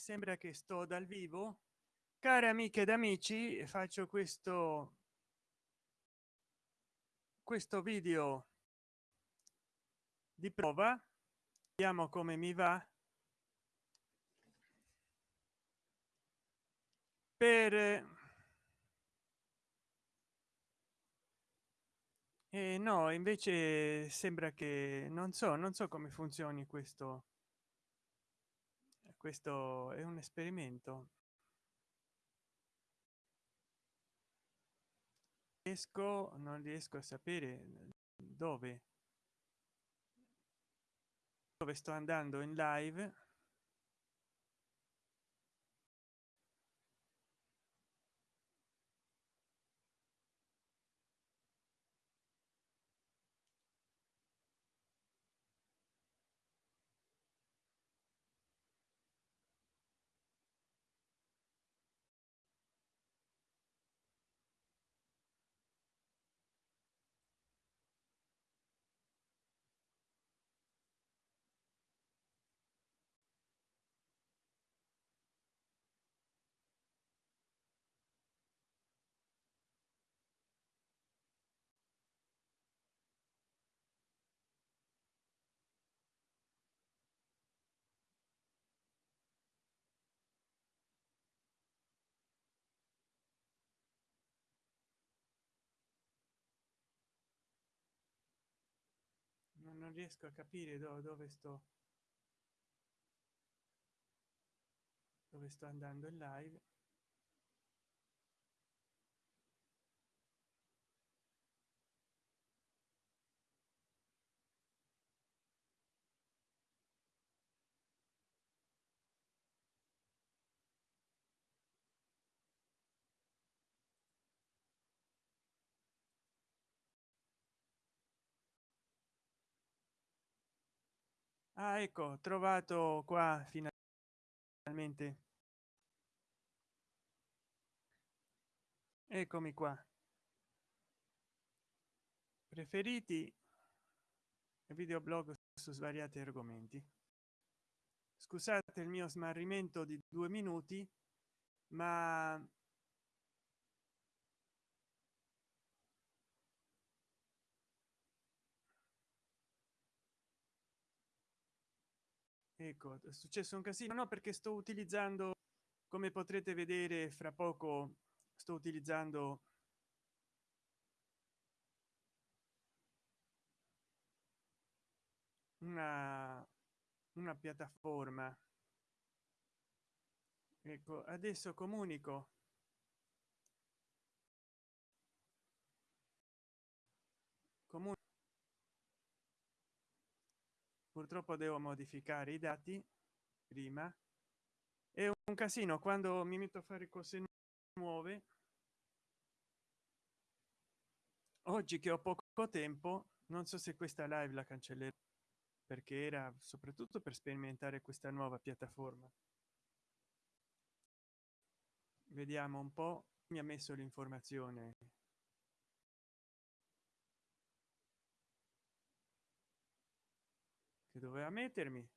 sembra che sto dal vivo. Care amiche ed amici faccio questo questo video di prova. Vediamo come mi va. Per eh, no invece sembra che non so non so come funzioni questo questo è un esperimento. Riesco non riesco a sapere dove. Dove sto andando in live non riesco a capire do, dove sto. Dove sto andando in live ah, ecco trovato qua finalmente. Eccomi qua. Preferiti videoblog su svariati argomenti. Scusate il mio smarrimento di due minuti ma ecco è successo un casino. No perché sto utilizzando come potrete vedere fra poco sto utilizzando una, una piattaforma. Ecco adesso comunico. Comunico purtroppo devo modificare i dati prima. È un casino quando mi metto a fare cose nuove oggi che ho poco tempo non so se questa live la cancellerò perché era soprattutto per sperimentare questa nuova piattaforma. Vediamo un po mi ha messo l'informazione doveva mettermi.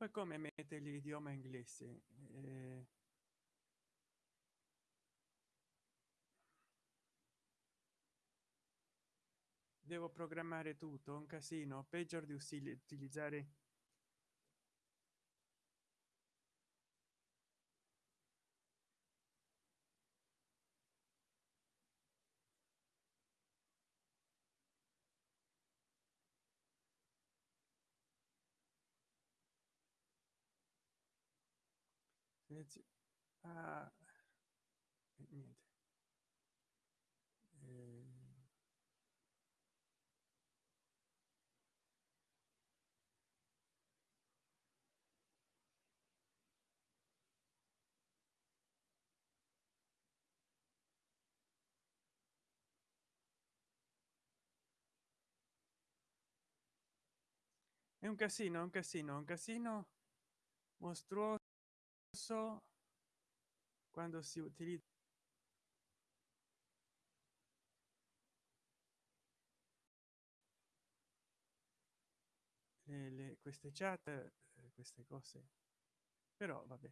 Poi come mette l'idioma inglese? Eh, devo programmare tutto un casino peggior di utilizzare ah, niente è un casino un casino un casino mostruoso so quando si utilizza le, le, queste chat eh, queste cose. Però vabbè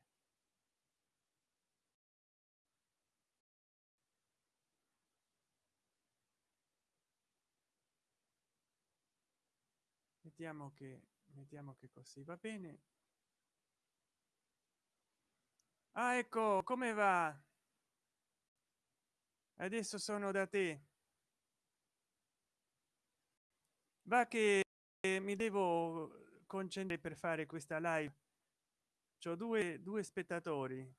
mettiamo che mettiamo che così va bene? Ah ecco come va? Adesso sono da te. Va che mi devo concentrare per fare questa live. C'ho due due spettatori.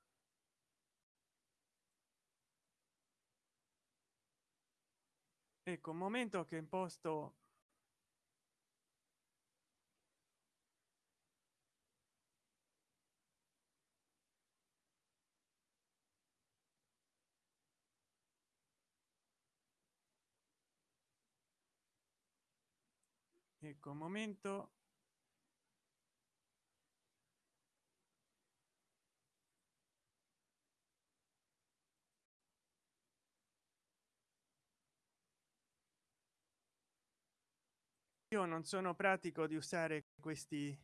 Ecco un momento che imposto ecco un momento. Io non sono pratico di usare questi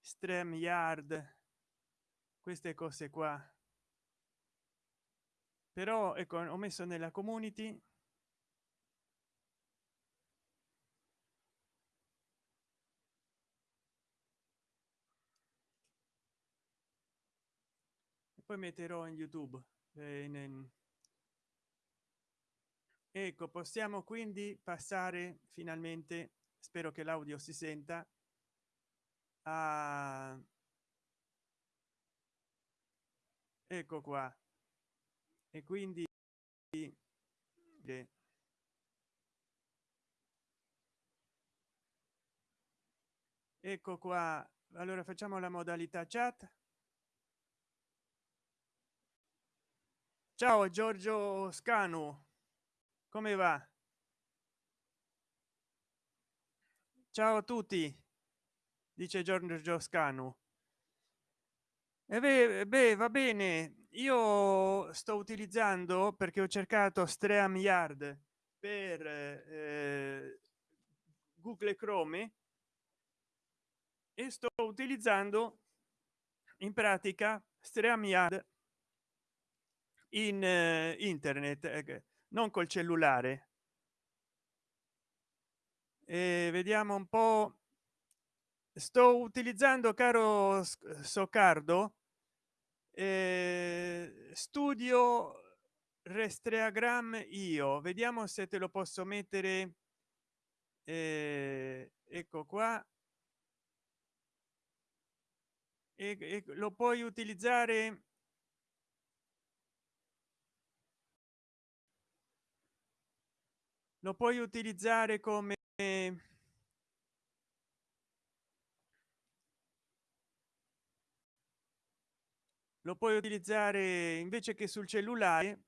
stream yard queste cose qua. Però ecco ho messo nella community poi metterò in youtube eh, in, in... ecco possiamo quindi passare finalmente spero che l'audio si senta a ecco qua. E quindi ecco qua. Allora facciamo la modalità chat ciao giorgio scanu. Come va? Ciao a tutti dice giorgio scanu. E beh, beh va bene. Io sto utilizzando perché ho cercato stream yard per eh, google chrome e sto utilizzando in pratica stream yard in eh, internet eh, non col cellulare. E vediamo un po. Sto utilizzando caro soccardo eh, studio restreagram io. Vediamo se te lo posso mettere eh, ecco qua. E, e lo puoi utilizzare lo puoi utilizzare come lo puoi utilizzare invece che sul cellulare.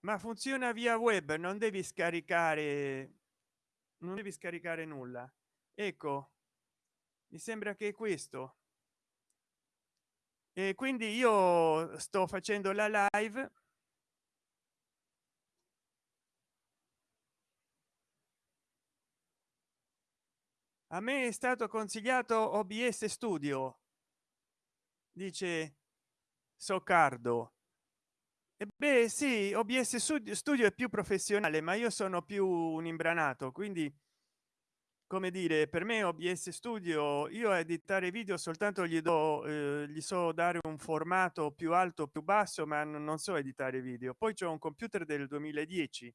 Ma funziona via web non devi scaricare non devi scaricare nulla. Ecco mi sembra che questo. E quindi io sto facendo la live a me è stato consigliato obs studio. Dice soccardo. E beh sì obs studio è più professionale ma io sono più un imbranato quindi come dire per me obs studio io a editare video soltanto gli do eh, gli so dare un formato più alto più basso ma non so editare video. Poi c'è un computer del 2010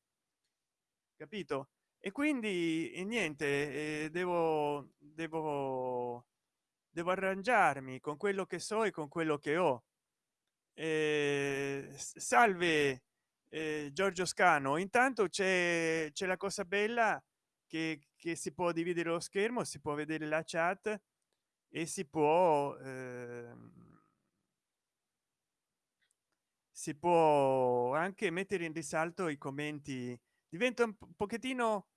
capito e quindi e niente eh, devo devo devo arrangiarmi con quello che so e con quello che ho. Eh, salve eh, giorgio scano. Intanto c'è c'è la cosa bella che, che si può dividere lo schermo si può vedere la chat e si può eh, si può anche mettere in risalto i commenti. Diventa un pochettino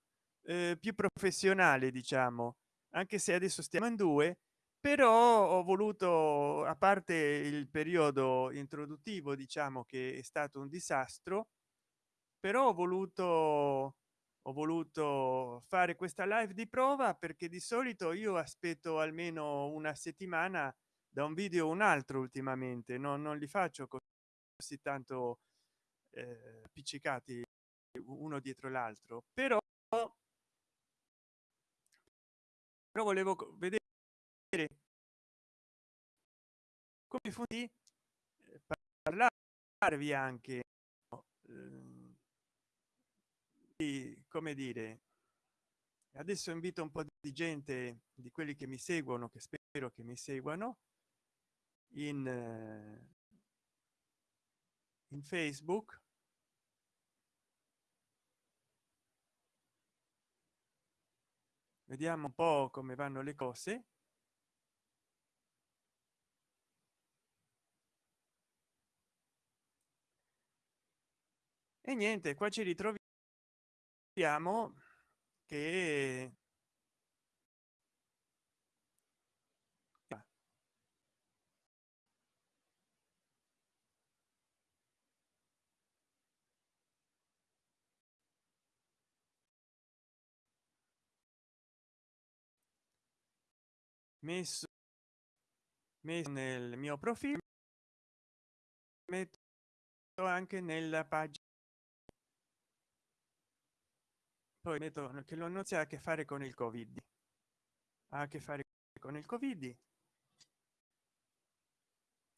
eh, più professionale diciamo anche se adesso stiamo in due però ho voluto a parte il periodo introduttivo diciamo che è stato un disastro però ho voluto ho voluto fare questa live di prova perché di solito io aspetto almeno una settimana da un video un altro ultimamente no, non li faccio così tanto eh, appiccicati uno dietro l'altro però però volevo vedere come funziona parlarvi anche eh, di come dire adesso invito un po di gente di quelli che mi seguono che spero che mi seguano in in facebook vediamo un po come vanno le cose. E niente qua ci ritroviamo che messo messo nel mio profilo metto anche nella pagina. Poi metto che lo non ha a che fare con il covid. Ha a che fare con il covid.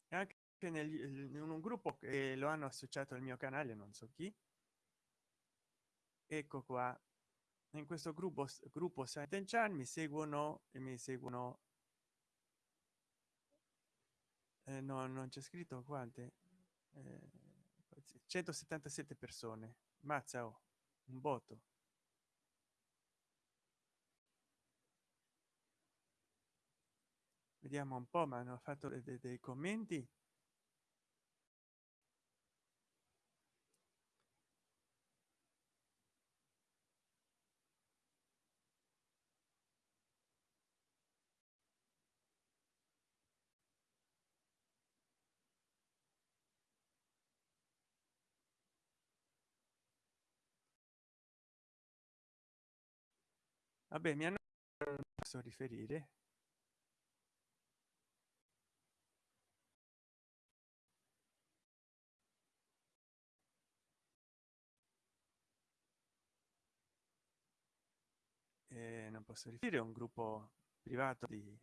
Anche nel, in un gruppo che lo hanno associato al mio canale non so chi. Ecco qua. In questo gruppo gruppo Chan mi seguono e mi seguono eh, no non c'è scritto quante? Eh, 177 persone. Mazza oh, un voto vediamo un po ma hanno fatto dei, dei commenti vabbè mi hanno posso riferire. Eh, non posso riferire un gruppo privato di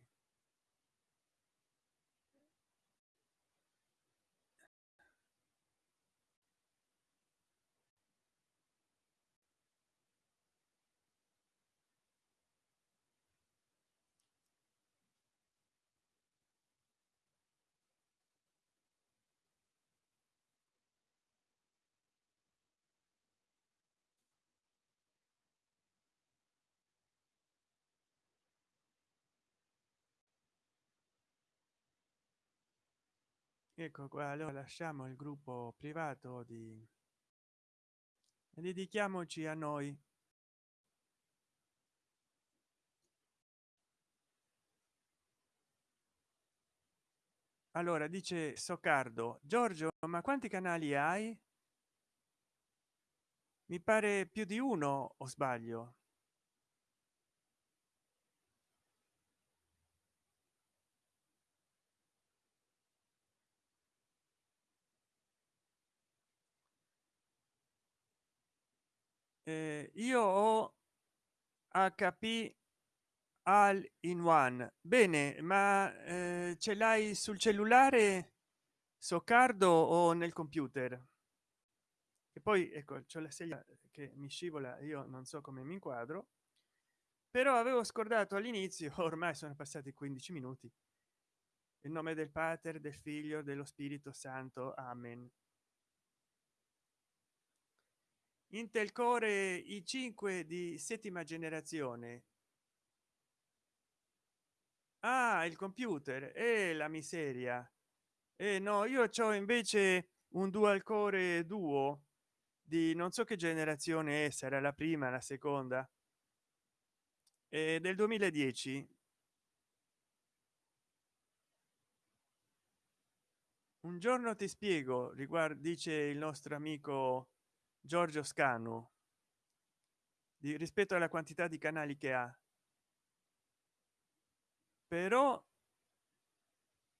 ecco qua allora lasciamo il gruppo privato di dedichiamoci a noi. Allora dice soccardo giorgio ma quanti canali hai? Mi pare più di uno o sbaglio eh, io ho hp all in one. Bene ma eh, ce l'hai sul cellulare soccardo o nel computer? E poi ecco c'è la sedia che mi scivola io non so come mi inquadro. Però avevo scordato all'inizio ormai sono passati 15 minuti. In nome del pater del figlio dello spirito santo amen intel core i5 di settima generazione. Ah il computer. E eh, la miseria. E eh, no io ho invece un dual core duo di non so che generazione è, sarà la prima la seconda. Eh, del 2010 un giorno ti spiego riguardo dice il nostro amico giorgio scanu di, rispetto alla quantità di canali che ha. Però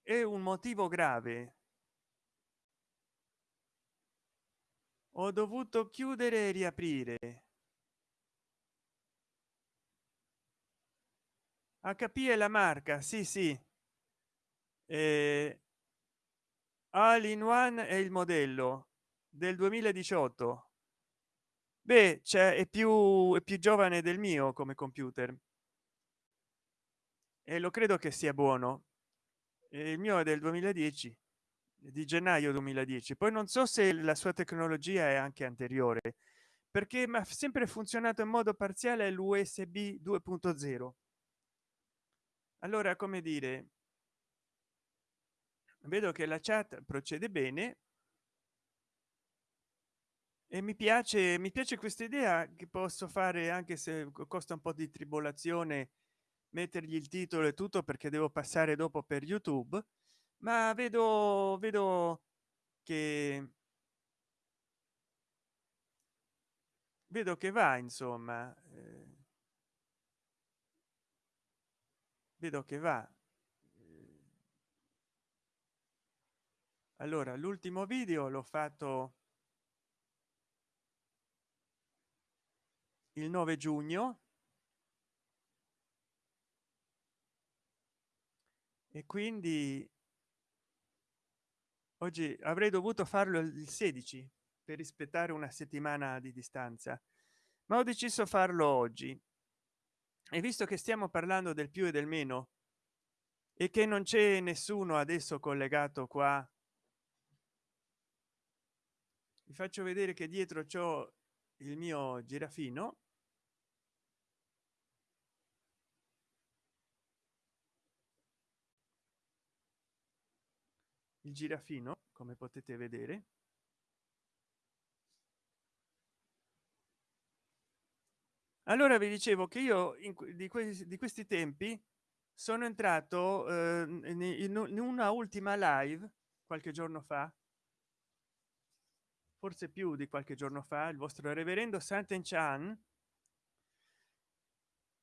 è un motivo grave. Ho dovuto chiudere e riaprire. Hp è la marca sì sì. Eh, all in one è il modello del 2018 beh c'è è più è più giovane del mio come computer. E lo credo che sia buono. Il mio è del 2010 di gennaio 2010 poi non so se la sua tecnologia è anche anteriore perché mi ha sempre funzionato in modo parziale l'usb 2.0 allora come dire? Vedo che la chat procede bene e mi piace mi piace questa idea che posso fare anche se costa un po di tribolazione mettergli il titolo e tutto perché devo passare dopo per youtube ma vedo vedo che vedo che va insomma eh, vedo che va allora l'ultimo video l'ho fatto il 9 giugno. E quindi oggi avrei dovuto farlo il 16 per rispettare una settimana di distanza ma ho deciso farlo oggi. E visto che stiamo parlando del più e del meno e che non c'è nessuno adesso collegato qua vi faccio vedere che dietro ciò il mio girafino il girafino come potete vedere. Allora vi dicevo che io in, di, questi, di questi tempi sono entrato eh, in, in una ultima live qualche giorno fa. Forse più di qualche giorno fa il vostro reverendo santen chan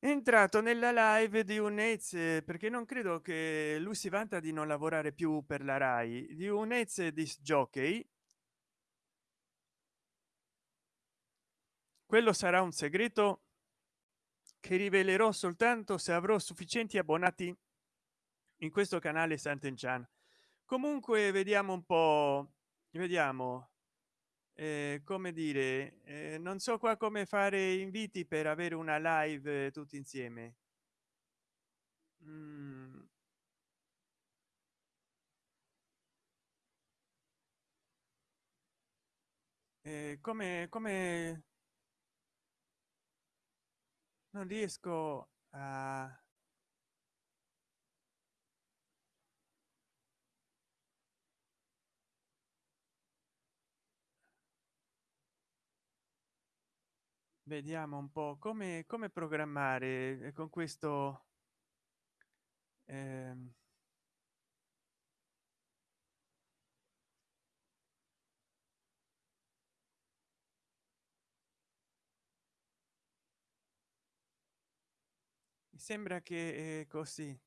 entrato nella live di un ez perché non credo che lui si vanta di non lavorare più per la rai di un ez di jockey quello sarà un segreto che rivelerò soltanto se avrò sufficienti abbonati in questo canale santen chan comunque vediamo un po vediamo eh, come dire eh, non so qua come fare inviti per avere una live tutti insieme mm. eh, come come non riesco a vediamo un po come come programmare eh, con questo eh, mi sembra che è così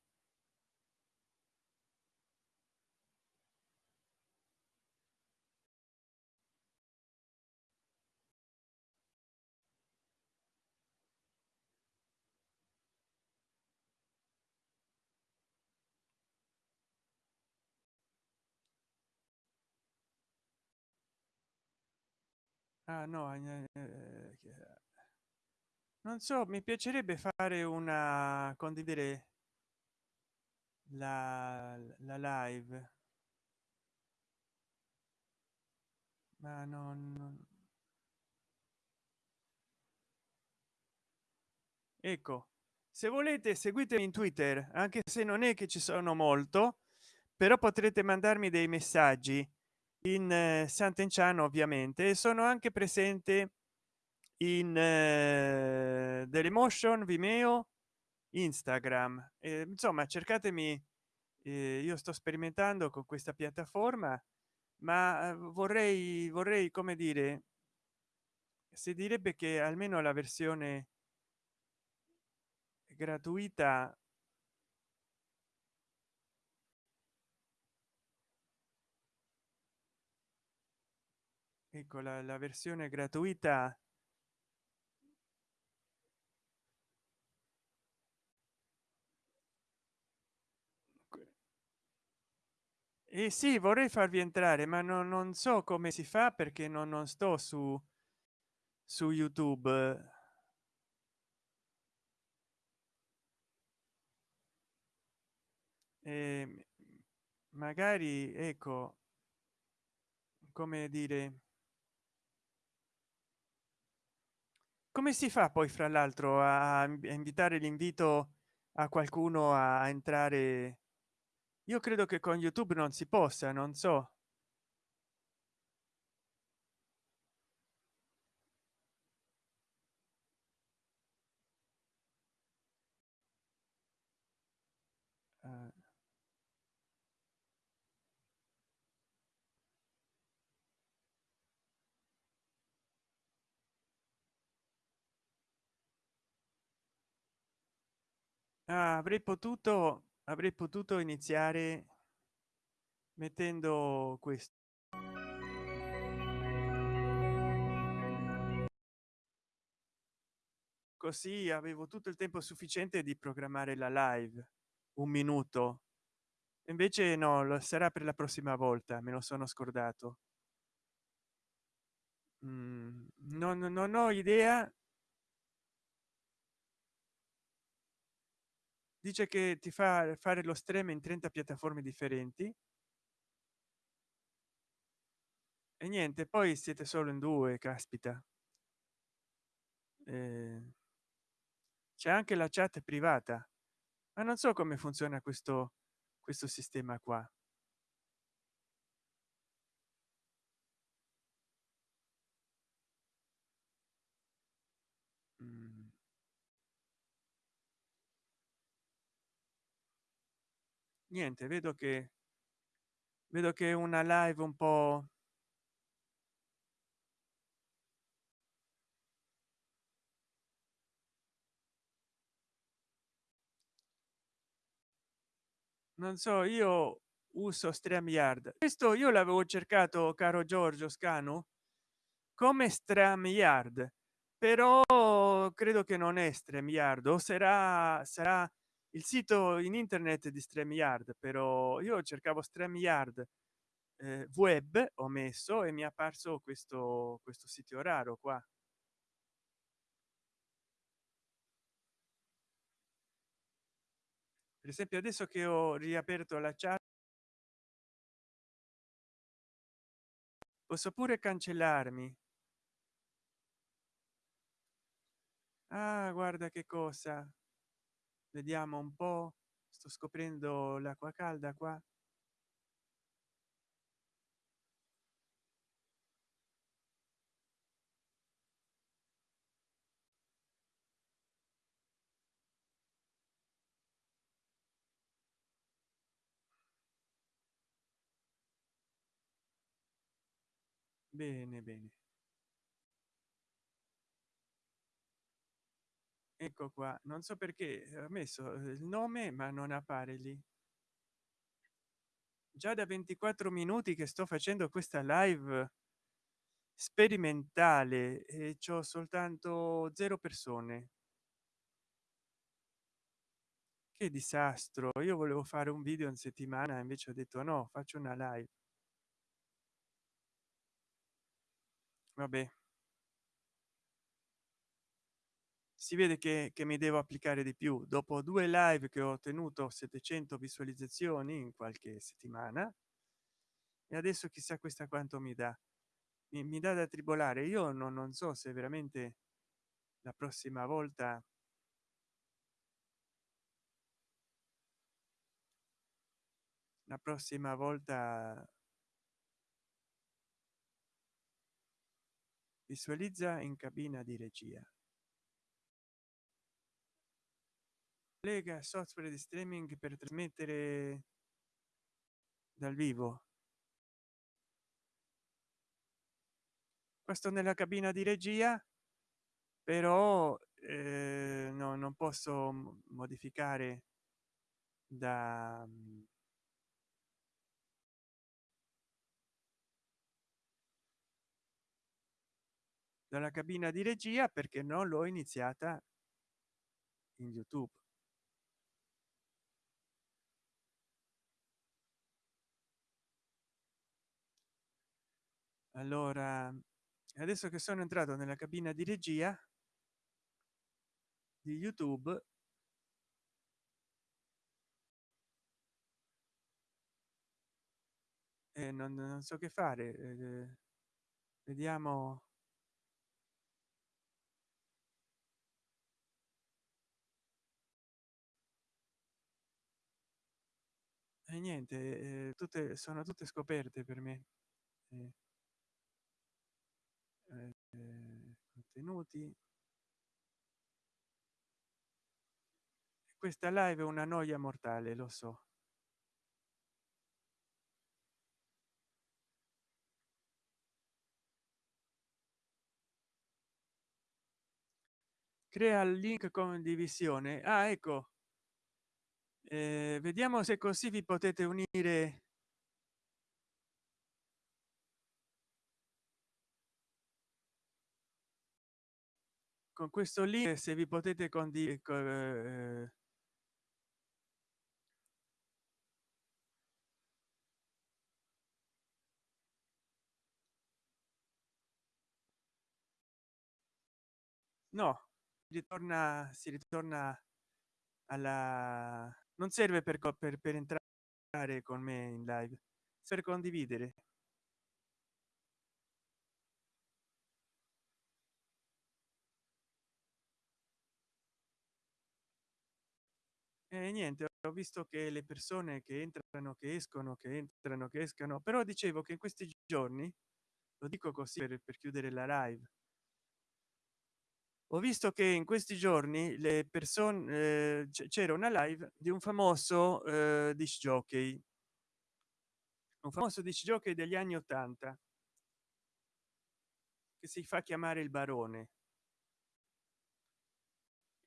ah no eh, eh, non so mi piacerebbe fare una condividere la, la live. Ma non, non. Ecco se volete seguitemi in twitter anche se non è che ci sono molto però potrete mandarmi dei messaggi in eh, sant'enciano ovviamente sono anche presente in eh, dell'emotion vimeo instagram. Eh, insomma cercatemi eh, io sto sperimentando con questa piattaforma ma vorrei vorrei come dire si direbbe che almeno la versione gratuita ecco la, la versione gratuita e eh sì vorrei farvi entrare ma non, non so come si fa perché non, non sto su su youtube. E magari ecco come dire come si fa poi fra l'altro a invitare l'invito a qualcuno a entrare? Io credo che con youtube non si possa non so ah, avrei potuto avrei potuto iniziare mettendo questo così avevo tutto il tempo sufficiente di programmare la live un minuto. Invece no lo sarà per la prossima volta me lo sono scordato. Mm, non, non ho idea dice che ti fa fare lo stream in 30 piattaforme differenti. E niente poi siete solo in due caspita. Eh, c'è anche la chat privata. Ma non so come funziona questo questo sistema qua niente vedo che vedo che una live un po. Non so io uso streamyard. Questo io l'avevo cercato caro giorgio scanu come streamyard però credo che non è streamyard o sarà sarà il sito in internet di streamyard però io cercavo streamyard eh, web ho messo e mi è apparso questo questo sito raro qua. Per esempio adesso che ho riaperto la chat posso pure cancellarmi? Ah guarda che cosa vediamo un po. Sto scoprendo l'acqua calda qua. Bene bene ecco qua non so perché ha messo eh, il nome ma non appare lì. Già da 24 minuti che sto facendo questa live sperimentale e c'ho soltanto zero persone. Che disastro io volevo fare un video in settimana invece ho detto no faccio una live. Vabbè si vede che, che mi devo applicare di più. Dopo due live che ho ottenuto 700 visualizzazioni in qualche settimana e adesso chissà questa quanto mi dà. Mi, mi dà da tribolare. Io non, non so se veramente la prossima volta la prossima volta visualizza in cabina di regia lega software di streaming per trasmettere dal vivo. Questo nella cabina di regia però eh, no, non posso modificare da dalla cabina di regia perché non l'ho iniziata in youtube allora adesso che sono entrato nella cabina di regia di youtube e non, non so che fare eh, vediamo. E niente eh, tutte sono tutte scoperte per me eh, eh, contenuti. Questa live è una noia mortale lo so. Crea il link condivisione. Ah ecco. Eh, vediamo se così vi potete unire con questo link se vi potete condividere eh, no ritorna si ritorna alla non serve per, per, per entrare con me in live per condividere e niente ho visto che le persone che entrano che escono che entrano che escano però dicevo che in questi giorni lo dico così per, per chiudere la live. Ho visto che in questi giorni le persone eh, c'era una live di un famoso eh, disc jockey. Un famoso disc jockey degli anni 80 che si fa chiamare il barone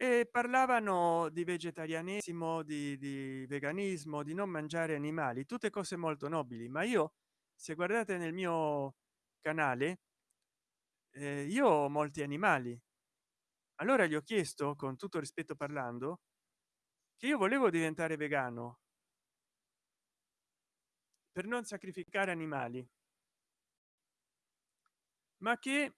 e parlavano di vegetarianesimo di, di veganismo di non mangiare animali tutte cose molto nobili ma io se guardate nel mio canale eh, io ho molti animali. Allora gli ho chiesto con tutto rispetto parlando che io volevo diventare vegano per non sacrificare animali ma che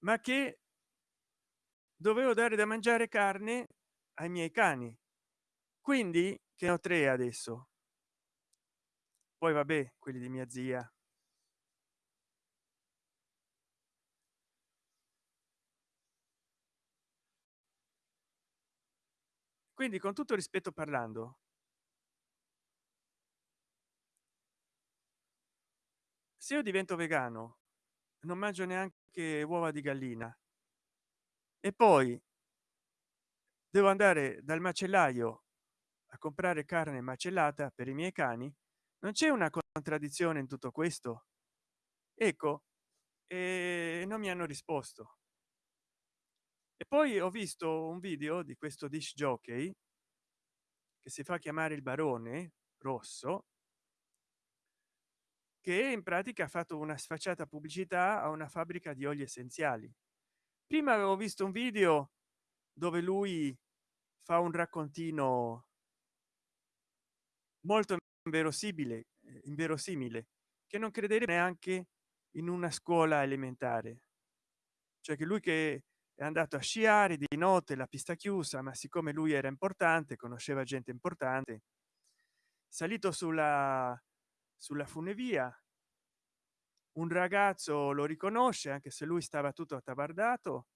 ma che dovevo dare da mangiare carne ai miei cani. Quindi che ho tre adesso? Poi vabbè quelli di mia zia. Quindi con tutto rispetto parlando se io divento vegano non mangio neanche uova di gallina. E poi devo andare dal macellaio a comprare carne macellata per i miei cani. Non c'è una contraddizione in tutto questo? Ecco e non mi hanno risposto. E poi ho visto un video di questo disc jockey che si fa chiamare il barone rosso che in pratica ha fatto una sfacciata pubblicità a una fabbrica di oli essenziali. Prima avevo visto un video dove lui fa un raccontino molto inverosimile inverosimile che non credere neanche in una scuola elementare. Cioè che lui che è andato a sciare di notte la pista chiusa ma siccome lui era importante conosceva gente importante salito sulla sulla funivia. Un ragazzo lo riconosce anche se lui stava tutto attavardato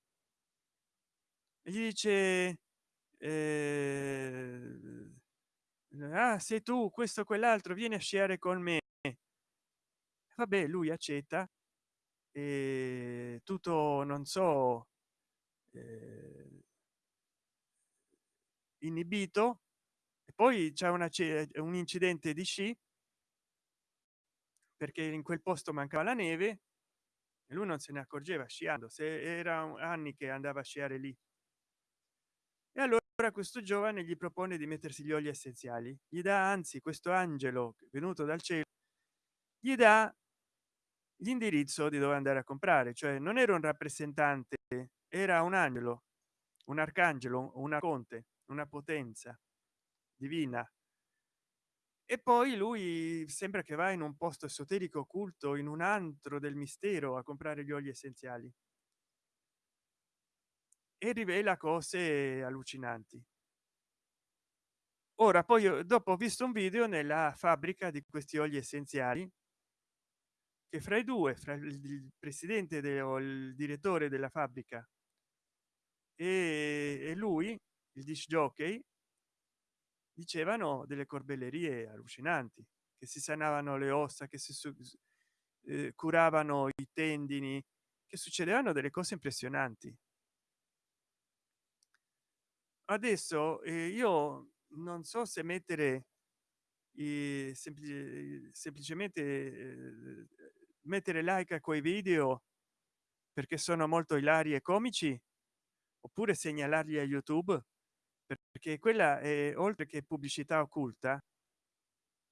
e gli dice eh, ah, sei tu questo quell'altro vieni a sciare con me. Vabbè lui accetta e tutto non so eh, inibito. Poi c'è un incidente di sci perché in quel posto mancava la neve e lui non se ne accorgeva sciando se era anni che andava a sciare lì. E allora questo giovane gli propone di mettersi gli oli essenziali. Gli dà anzi questo angelo venuto dal cielo gli dà l'indirizzo di dove andare a comprare cioè non era un rappresentante era un angelo un arcangelo una conte una potenza divina e poi lui sembra che va in un posto esoterico occulto in un antro del mistero a comprare gli oli essenziali. E rivela cose allucinanti. Ora poi dopo ho visto un video nella fabbrica di questi oli essenziali che fra i due fra il presidente o il direttore della fabbrica e lui il disc jockey dicevano delle corbellerie allucinanti che si sanavano le ossa che si eh, curavano i tendini che succedevano delle cose impressionanti. Adesso eh, io non so se mettere i semplici, semplicemente eh, mettere like a quei video perché sono molto ilari e comici oppure segnalarli a youtube perché quella è oltre che pubblicità occulta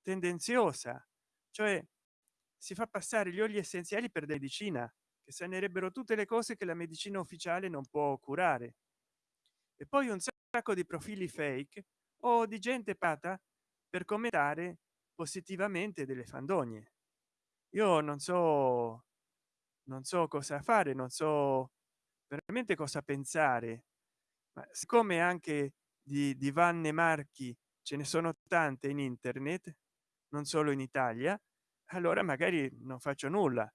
tendenziosa. Cioè si fa passare gli oli essenziali per medicina che sanerebbero tutte le cose che la medicina ufficiale non può curare. E poi un sacco di profili fake o di gente pata per commentare positivamente delle fandonie io non so non so cosa fare non so veramente cosa pensare ma siccome anche di, di vanne marchi ce ne sono tante in internet non solo in italia allora magari non faccio nulla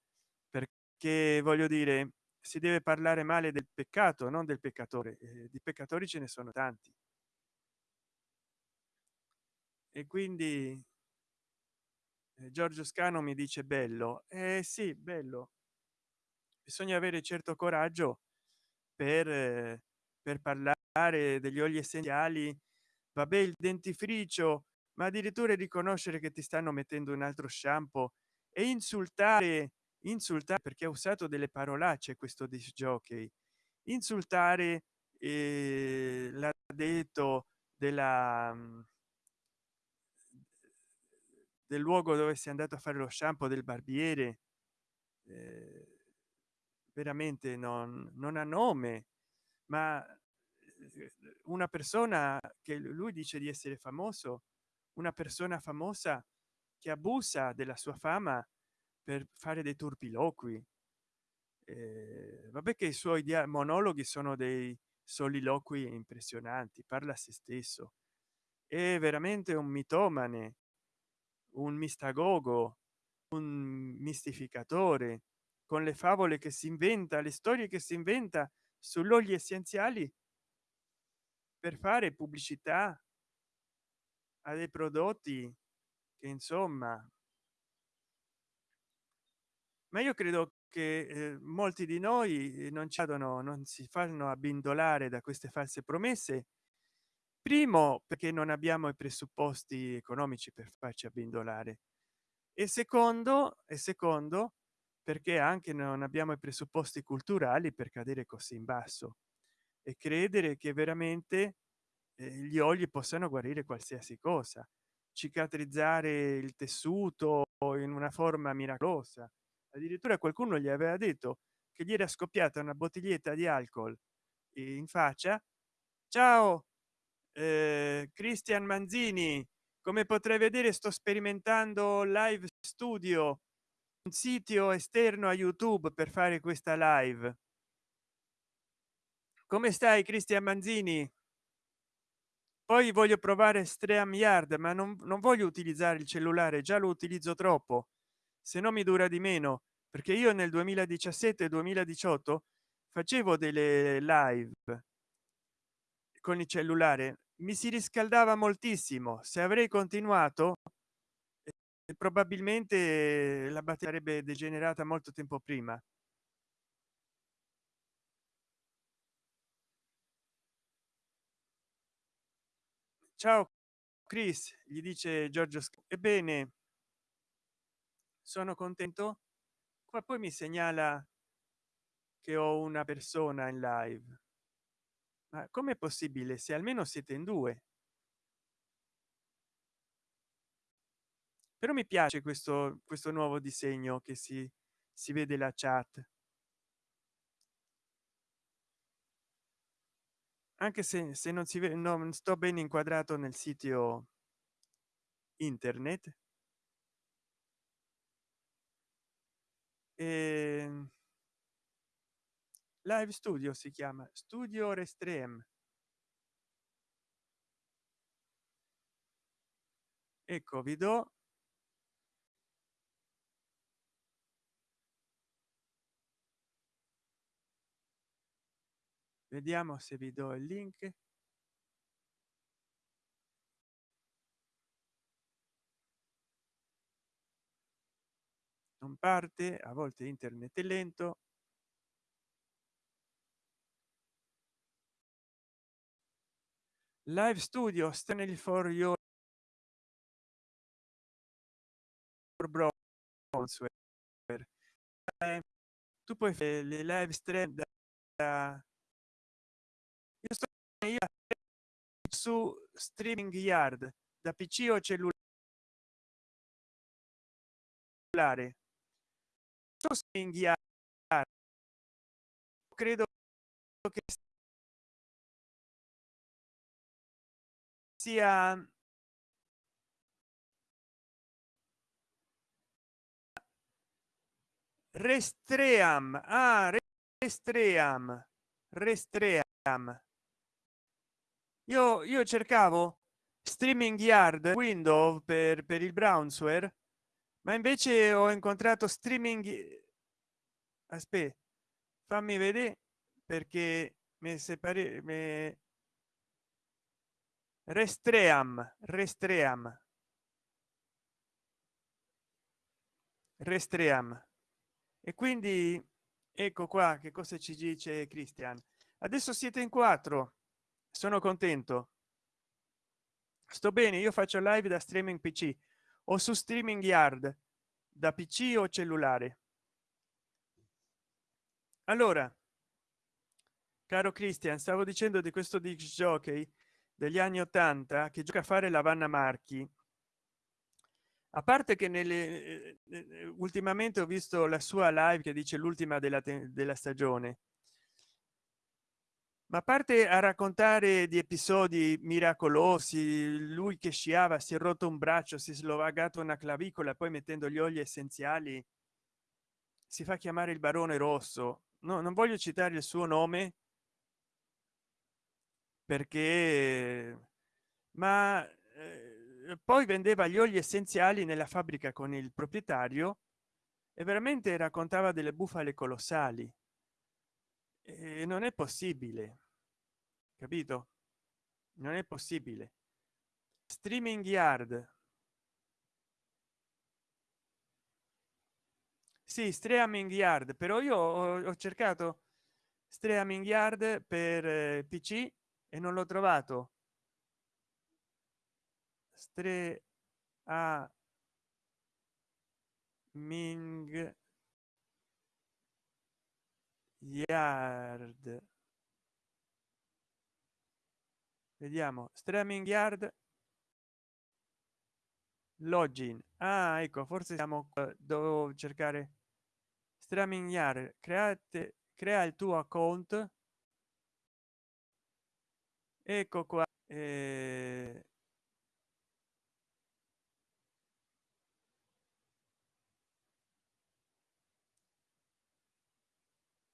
perché voglio dire si deve parlare male del peccato non del peccatore eh, di peccatori ce ne sono tanti. E quindi eh, giorgio scano mi dice bello eh sì bello. Bisogna avere certo coraggio per eh, per parlare degli oli essenziali vabbè il dentifricio ma addirittura riconoscere che ti stanno mettendo un altro shampoo e insultare insultare perché ha usato delle parolacce questo disc jockey insultare eh, l'ha detto della del luogo dove si è andato a fare lo shampoo del barbiere eh, veramente non, non ha nome ma una persona che lui dice di essere famoso una persona famosa che abusa della sua fama per fare dei turpiloqui. Eh, vabbè che i suoi monologhi sono dei soliloqui impressionanti parla a se stesso. È veramente un mitomane un mistagogo un mistificatore con le favole che si inventa le storie che si inventa sull'olio essenziali per fare pubblicità a dei prodotti che insomma ma io credo che eh, molti di noi non cedono non si fanno abbindolare da queste false promesse. Primo perché non abbiamo i presupposti economici per farci abbindolare. E secondo e secondo perché anche non abbiamo i presupposti culturali per cadere così in basso e credere che veramente eh, gli oli possano guarire qualsiasi cosa. Cicatrizzare il tessuto in una forma miracolosa. Addirittura qualcuno gli aveva detto che gli era scoppiata una bottiglietta di alcol in faccia. Ciao eh, cristian manzini come potrei vedere sto sperimentando live studio un sito esterno a youtube per fare questa live come stai cristian manzini? Poi voglio provare stream yard ma non, non voglio utilizzare il cellulare già lo utilizzo troppo. Se no mi dura di meno perché io nel 2017 2018 facevo delle live con il cellulare. Mi si riscaldava moltissimo. Se avrei continuato eh, probabilmente la batteria sarebbe degenerata molto tempo prima ciao chris gli dice giorgio ebbene sono contento ma poi mi segnala che ho una persona in live. Ma com'è possibile? Se almeno siete in due. Però mi piace questo questo nuovo disegno che si si vede la chat anche se, se non si vede non sto ben inquadrato nel sito internet. E ehm, live studio si chiama studio restrem ecco vi do vediamo se vi do il link. Non parte a volte internet è lento. Live studio stanley for your browser. Tu puoi fare le live stream da io su streaming yard da pc o cellulare? Streaming yard. Credo che sia restream. Ah restream. Restream io io cercavo streaming yard window per per il brownsware ma invece ho incontrato streaming aspetta fammi vedere perché mi separe me restream restream. Restream. E quindi ecco qua che cosa ci dice cristian adesso siete in quattro sono contento. Sto bene io faccio live da streaming pc o su streaming yard da pc o cellulare? Allora caro cristian stavo dicendo di questo disc jockey degli anni 80 che gioca a fare la vanna marchi. A parte che nelle eh, eh, ultimamente ho visto la sua live che dice l'ultima della, della stagione ma parte a raccontare di episodi miracolosi lui che sciava si è rotto un braccio si è slovagato una clavicola poi mettendo gli oli essenziali si fa chiamare il barone rosso. No non voglio citare il suo nome perché ma eh, poi vendeva gli oli essenziali nella fabbrica con il proprietario e veramente raccontava delle bufale colossali e non è possibile capito? Non è possibile. Streaming yard. Sì streaming yard però io ho, ho cercato streaming yard per eh, pc e non l'ho trovato. Stre a ming yard. Vediamo. Streaming yard. Login. Ah ecco forse siamo devo cercare streaming yard. Create crea il tuo account. Ecco qua. Eh...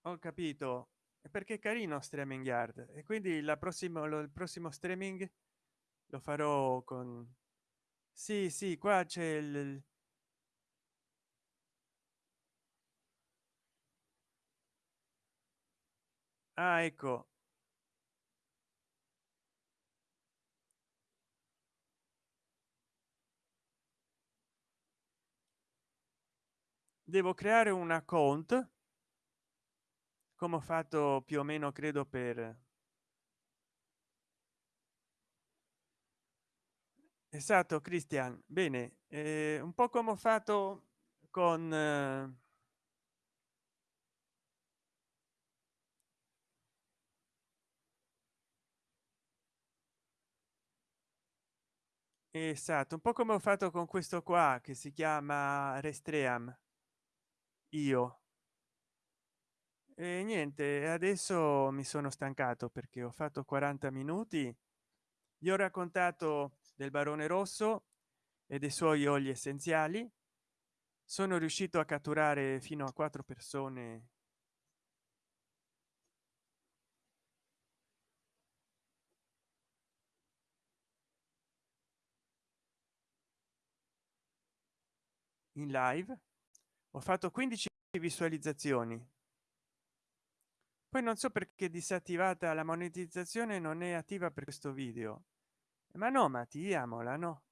ho capito. Perché carino streaming yard e quindi la prossima lo, il prossimo streaming lo farò con sì sì qua c'è il ah ecco. Devo creare un account come ho fatto più o meno credo per esatto cristian bene eh, un po come ho fatto con eh, esatto un po come ho fatto con questo qua che si chiama restream. Io e niente adesso mi sono stancato perché ho fatto 40 minuti. Gli ho raccontato del barone rosso e dei suoi oli essenziali. Sono riuscito a catturare fino a quattro persone. In live. Ho fatto 15 visualizzazioni poi non so perché disattivata la monetizzazione non è attiva per questo video. Ma no ma attiviamola no?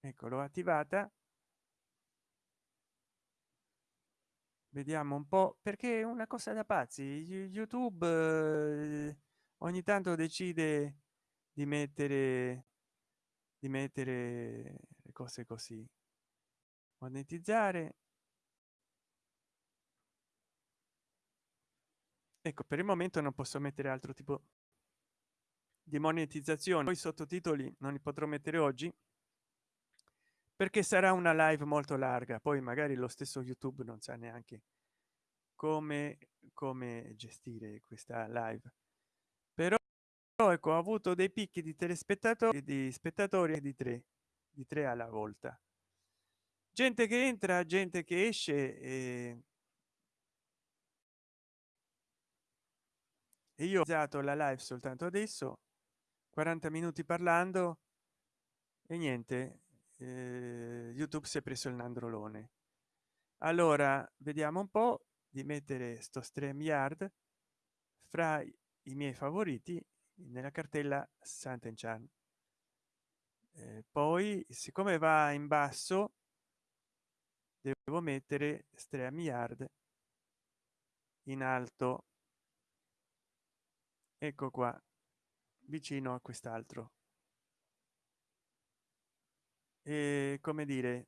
Ecco l'ho attivata. Vediamo un po perché è una cosa da pazzi. Youtube eh, ogni tanto decide di mettere di mettere le cose così. Monetizzare ecco per il momento non posso mettere altro tipo di monetizzazione poi sottotitoli non li potrò mettere oggi perché sarà una live molto larga. Poi magari lo stesso youtube non sa neanche come come gestire questa live. Però ecco ho avuto dei picchi di telespettatori di spettatori di tre di tre alla volta. Gente che entra gente che esce e io ho usato la live soltanto adesso 40 minuti parlando e niente eh, youtube si è preso il nandrolone allora vediamo un po di mettere sto stream yard fra i miei favoriti nella cartella Sant'Enchan. Eh, poi siccome va in basso devo mettere stream yard in alto ecco qua vicino a quest'altro. E come dire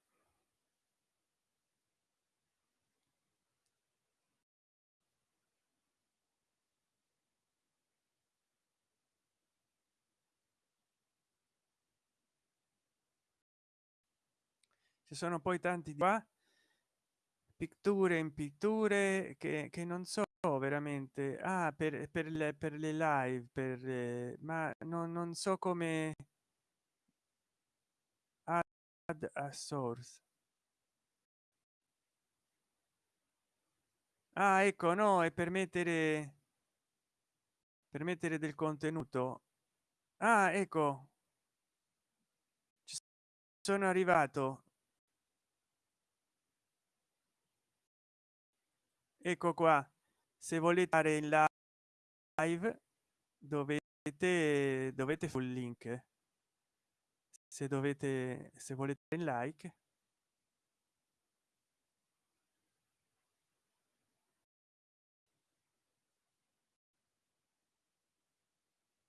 ci sono poi tanti di qua pitture in pitture che, che non so veramente ah, per, per, le, per le live per eh, ma non, non so come add a source ah ecco no è per mettere per mettere del contenuto. Ah ecco. Sono arrivato. Ecco qua se volete fare in live dovete dovete sul link. Se dovete se volete in like.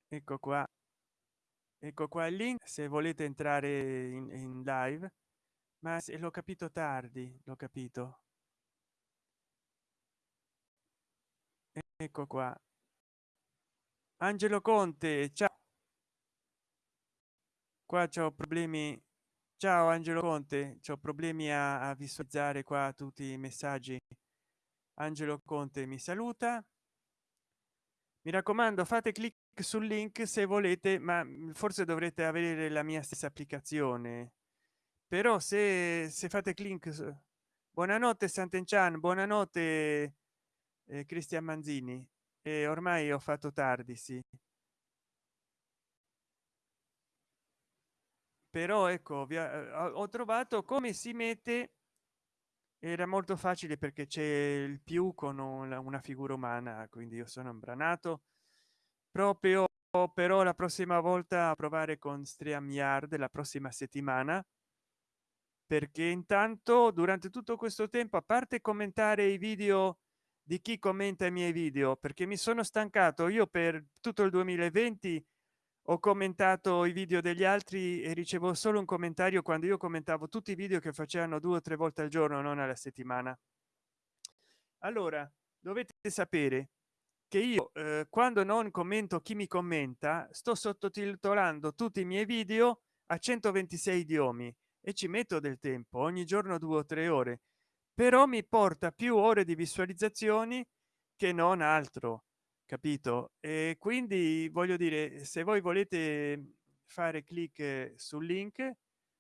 Ecco qua. Ecco qua il link se volete entrare in, in live. Ma se l'ho capito tardi l'ho capito ecco qua. Angelo conte ciao. Qua c'ho problemi. Ciao angelo conte. C'ho problemi a, a visualizzare qua tutti i messaggi. Angelo conte mi saluta. Mi raccomando fate clic sul link se volete ma forse dovrete avere la mia stessa applicazione. Però se, se fate clic buonanotte sant'enchan. Buonanotte eh, cristian manzini e ormai ho fatto tardi sì. Però ecco via, ho trovato come si mette era molto facile perché c'è il più con una figura umana quindi io sono imbranato. Proprio però la prossima volta a provare con stream la prossima settimana perché intanto durante tutto questo tempo a parte commentare i video di chi commenta i miei video perché mi sono stancato. Io per tutto il 2020 ho commentato i video degli altri e ricevo solo un commentario quando io commentavo tutti i video che facevano due o tre volte al giorno non alla settimana. Allora dovete sapere che io eh, quando non commento chi mi commenta sto sottotitolando tutti i miei video a 126 idiomi e ci metto del tempo ogni giorno due o tre ore però mi porta più ore di visualizzazioni che non altro capito? E quindi voglio dire se voi volete fare clic sul link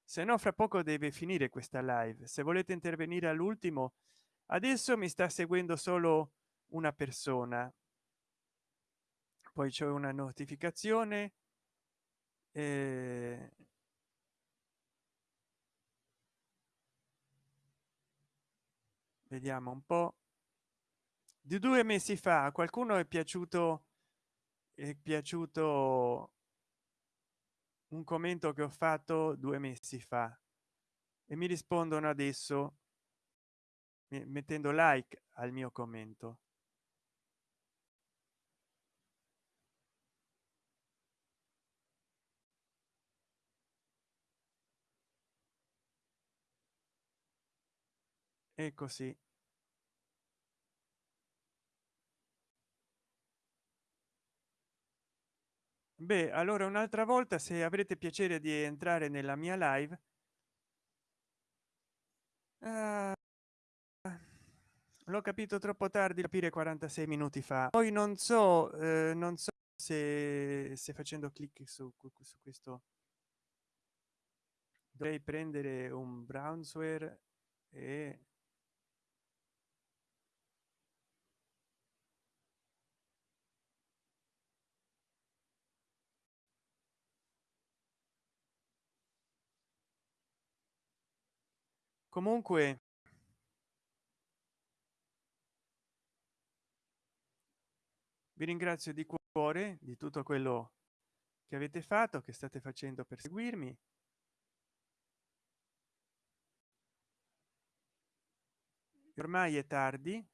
se no fra poco deve finire questa live. Se volete intervenire all'ultimo adesso mi sta seguendo solo una persona. Poi c'è una notificazione eh, vediamo un po. Di due mesi fa a qualcuno è piaciuto è piaciuto un commento che ho fatto due mesi fa e mi rispondono adesso mettendo like al mio commento. E così beh allora un'altra volta se avrete piacere di entrare nella mia live uh, l'ho capito troppo tardi capire 46 minuti fa. Poi non so eh, non so se, se facendo clic su, su questo dovrei prendere un brownsware e comunque vi ringrazio di cuore di tutto quello che avete fatto che state facendo per seguirmi. Ormai è tardi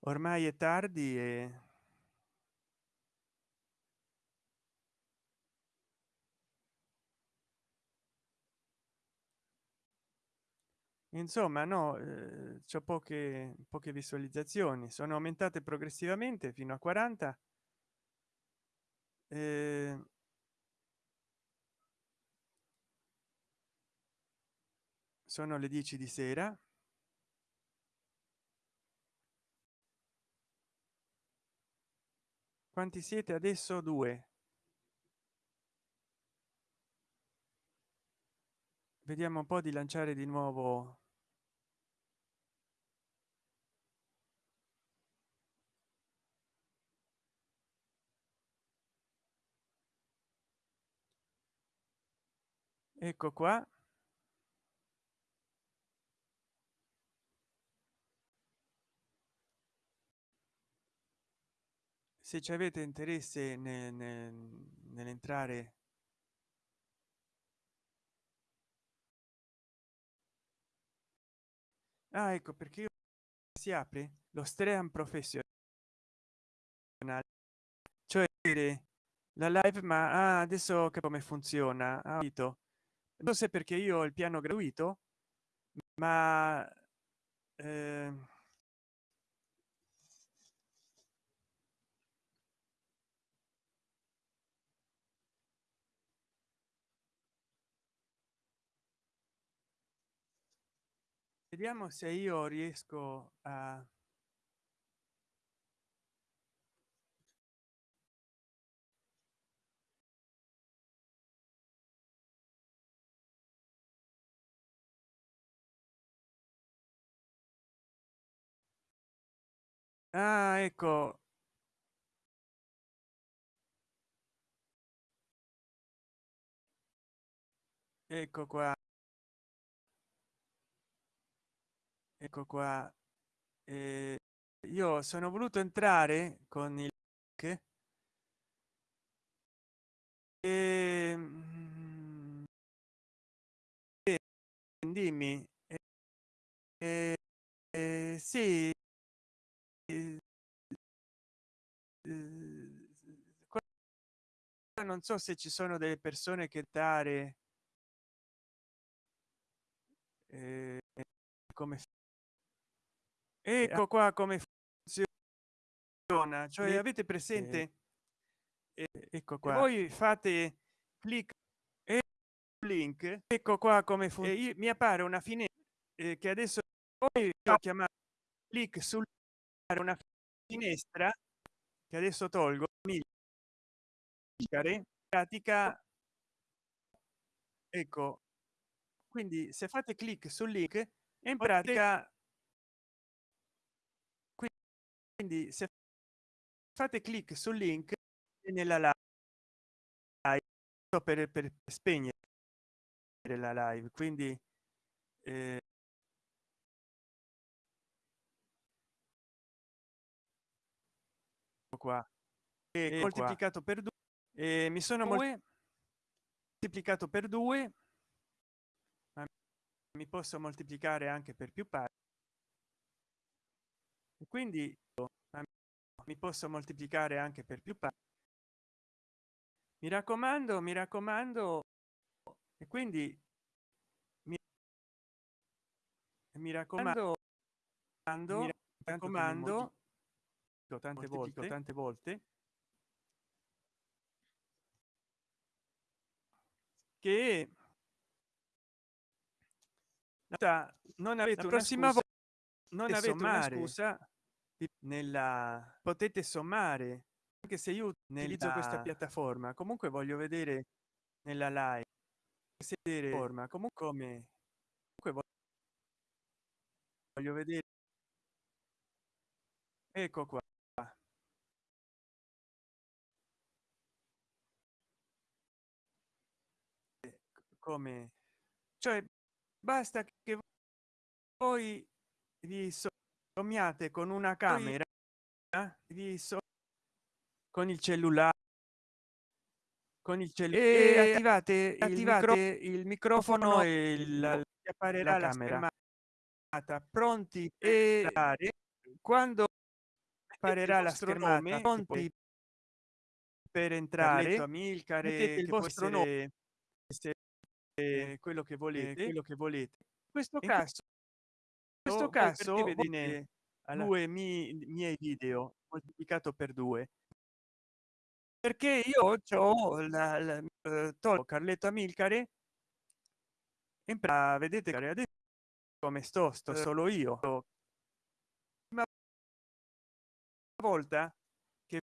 ormai è tardi e insomma no eh, c'è poche poche visualizzazioni. Sono aumentate progressivamente fino a 40 eh, sono le 10 di sera quanti siete adesso? Due. Vediamo un po di lanciare di nuovo. Ecco qua se ci avete interesse nell'entrare ah, ecco perché si apre lo stream professionale. Cioè la live ma ah, adesso che come funziona. Ah, non so perché io ho il piano gratuito ma eh, vediamo se io riesco a ah ecco. Ecco qua ecco qua. Eh, io sono voluto entrare con il che e, mm, dimmi. Eh, eh, sì. Eh, non so se ci sono delle persone che dare eh, come ecco qua come funziona cioè avete presente eh, ecco qua. voi fate clic e link ecco qua come funziona mi appare una finestra eh, che adesso poi ho chiamato clic sul una finestra che adesso tolgo pratica. Ecco. Quindi se fate clic sul link in pratica quindi se fate clic sul link nella live. Per, per spegnere la live quindi eh, qua. E moltiplicato per due e mi sono moltiplicato per due. Ma mi posso moltiplicare anche per più parti e quindi mi posso moltiplicare anche per più parti mi raccomando mi raccomando e quindi mi, mi raccomando mi raccomando tante volte. tante volte che non avete la prossima volta non avete sommare. una scusa nella potete sommare. Anche se io utilizzo questa piattaforma comunque voglio vedere nella live. Vedere forma comunque come comunque voglio vedere. Ecco qua. Come cioè basta che voi vi sommiate con una camera vi so con il cellulare con il cellulare e attivate, attivate il, microfono, e il, apparirà la, camera. pronti e quando apparirà la schermata pronti per entrare? Amilcare il vostro nome eh, quello che volete. quello che volete. In questo in caso in questo caso vedete due mi, miei video moltiplicato per due. Perché io ho la, la uh, tolgo carletto amilcare in pra, vedete adesso come sto sto solo io. Una volta che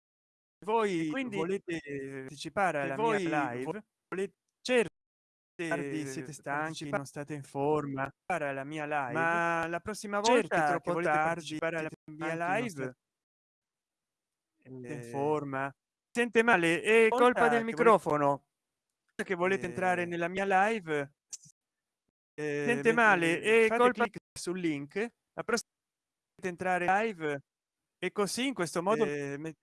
voi quindi volete partecipare alla voi mia live volete certo tardi siete stanchi non state in forma? Para la mia live. Ma la prossima volta certo, troppo tardi para la mia live. in forma? Sente male è colpa del microfono. Che volete entrare nella mia live sente male è colpa sul link la prossima entrare live e così in questo modo eh,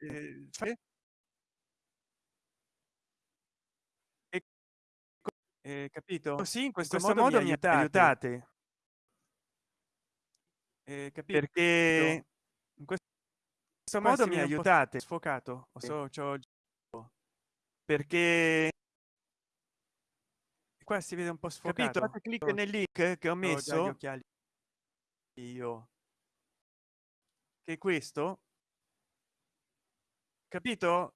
eh, capito? Così in questo, questo modo, modo mi aiutate, aiutate. Eh, capito? perché in questo, questo modo mi aiutate. sfocato. So, perché qua si vede un po sfocato. Capito clic nel link che ho messo. occhiali. Io. Che questo? Capito?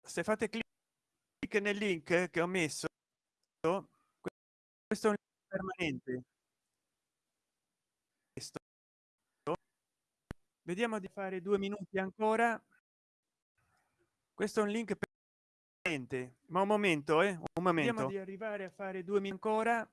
Se fate clic nel link che ho messo questo è un permanente. Questo. Vediamo di fare due minuti ancora. Questo è un link permanente ma un momento eh un momento. Di arrivare a fare due minuti ancora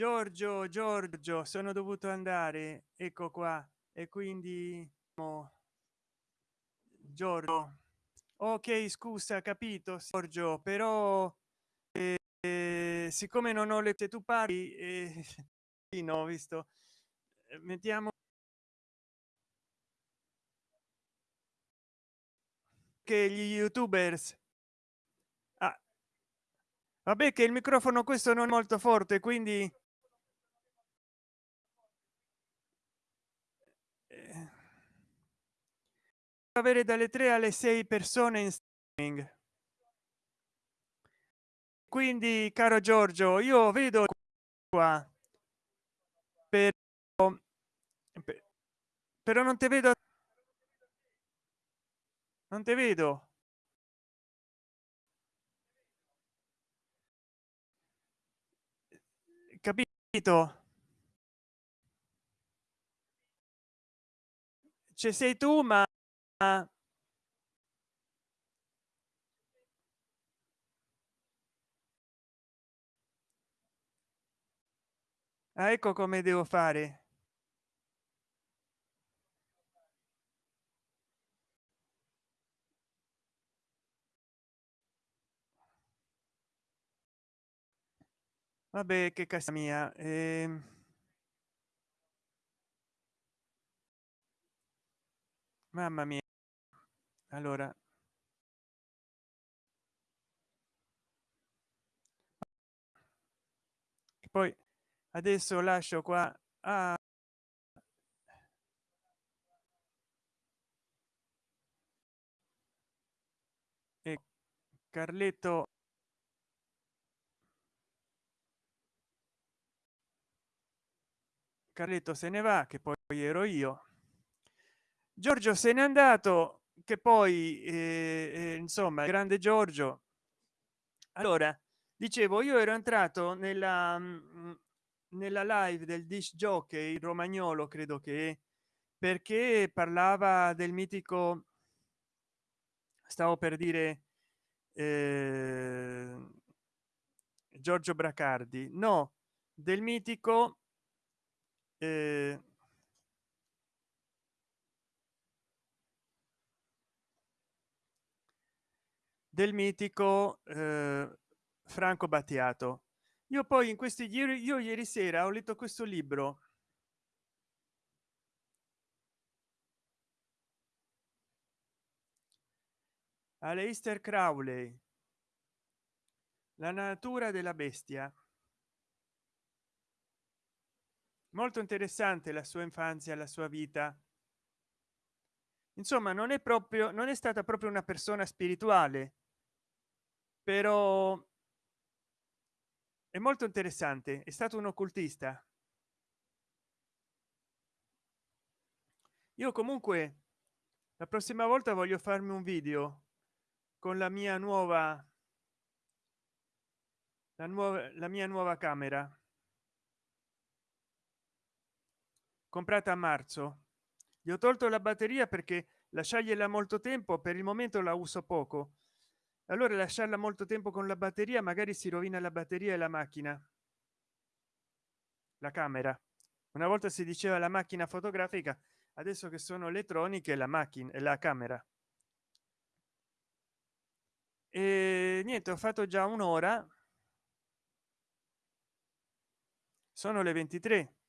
giorgio giorgio sono dovuto andare. Ecco qua. E quindi giorgio. Ok scusa capito giorgio però eh, eh, siccome non ho le te tu parli eh, no visto. Eh, mettiamo che gli youtubers vabbè che il microfono questo non è molto forte quindi eh, avere dalle 3 alle 6 persone in streaming. Quindi caro giorgio io vedo qua per però non ti vedo non ti vedo capito? Ci sei tu ma ah, ecco come devo fare vabbè che casa mia eh... mamma mia. Allora. Poi adesso lascio qua a e carletto carletto se ne va che poi ero io. Giorgio se n'è andato che poi eh, eh, insomma grande giorgio. Allora dicevo io ero entrato nella mm, nella live del dish jockey romagnolo credo che perché parlava del mitico stavo per dire eh, giorgio bracardi. No del mitico eh, del mitico eh, franco battiato. Io poi in questi ieri io ieri sera ho letto questo libro. Aleister Crowley la natura della bestia molto interessante la sua infanzia la sua vita. Insomma non è proprio non è stata proprio una persona spirituale però è molto interessante è stato un occultista. Io comunque la prossima volta voglio farmi un video con la mia nuova la nuova la mia nuova camera comprata a marzo. Gli ho tolto la batteria perché lasciargliela molto tempo per il momento la uso poco. Allora lasciarla molto tempo con la batteria magari si rovina la batteria e la macchina. La camera. Una volta si diceva la macchina fotografica adesso che sono elettroniche la macchina e la camera. E niente ho fatto già un'ora. Sono le 23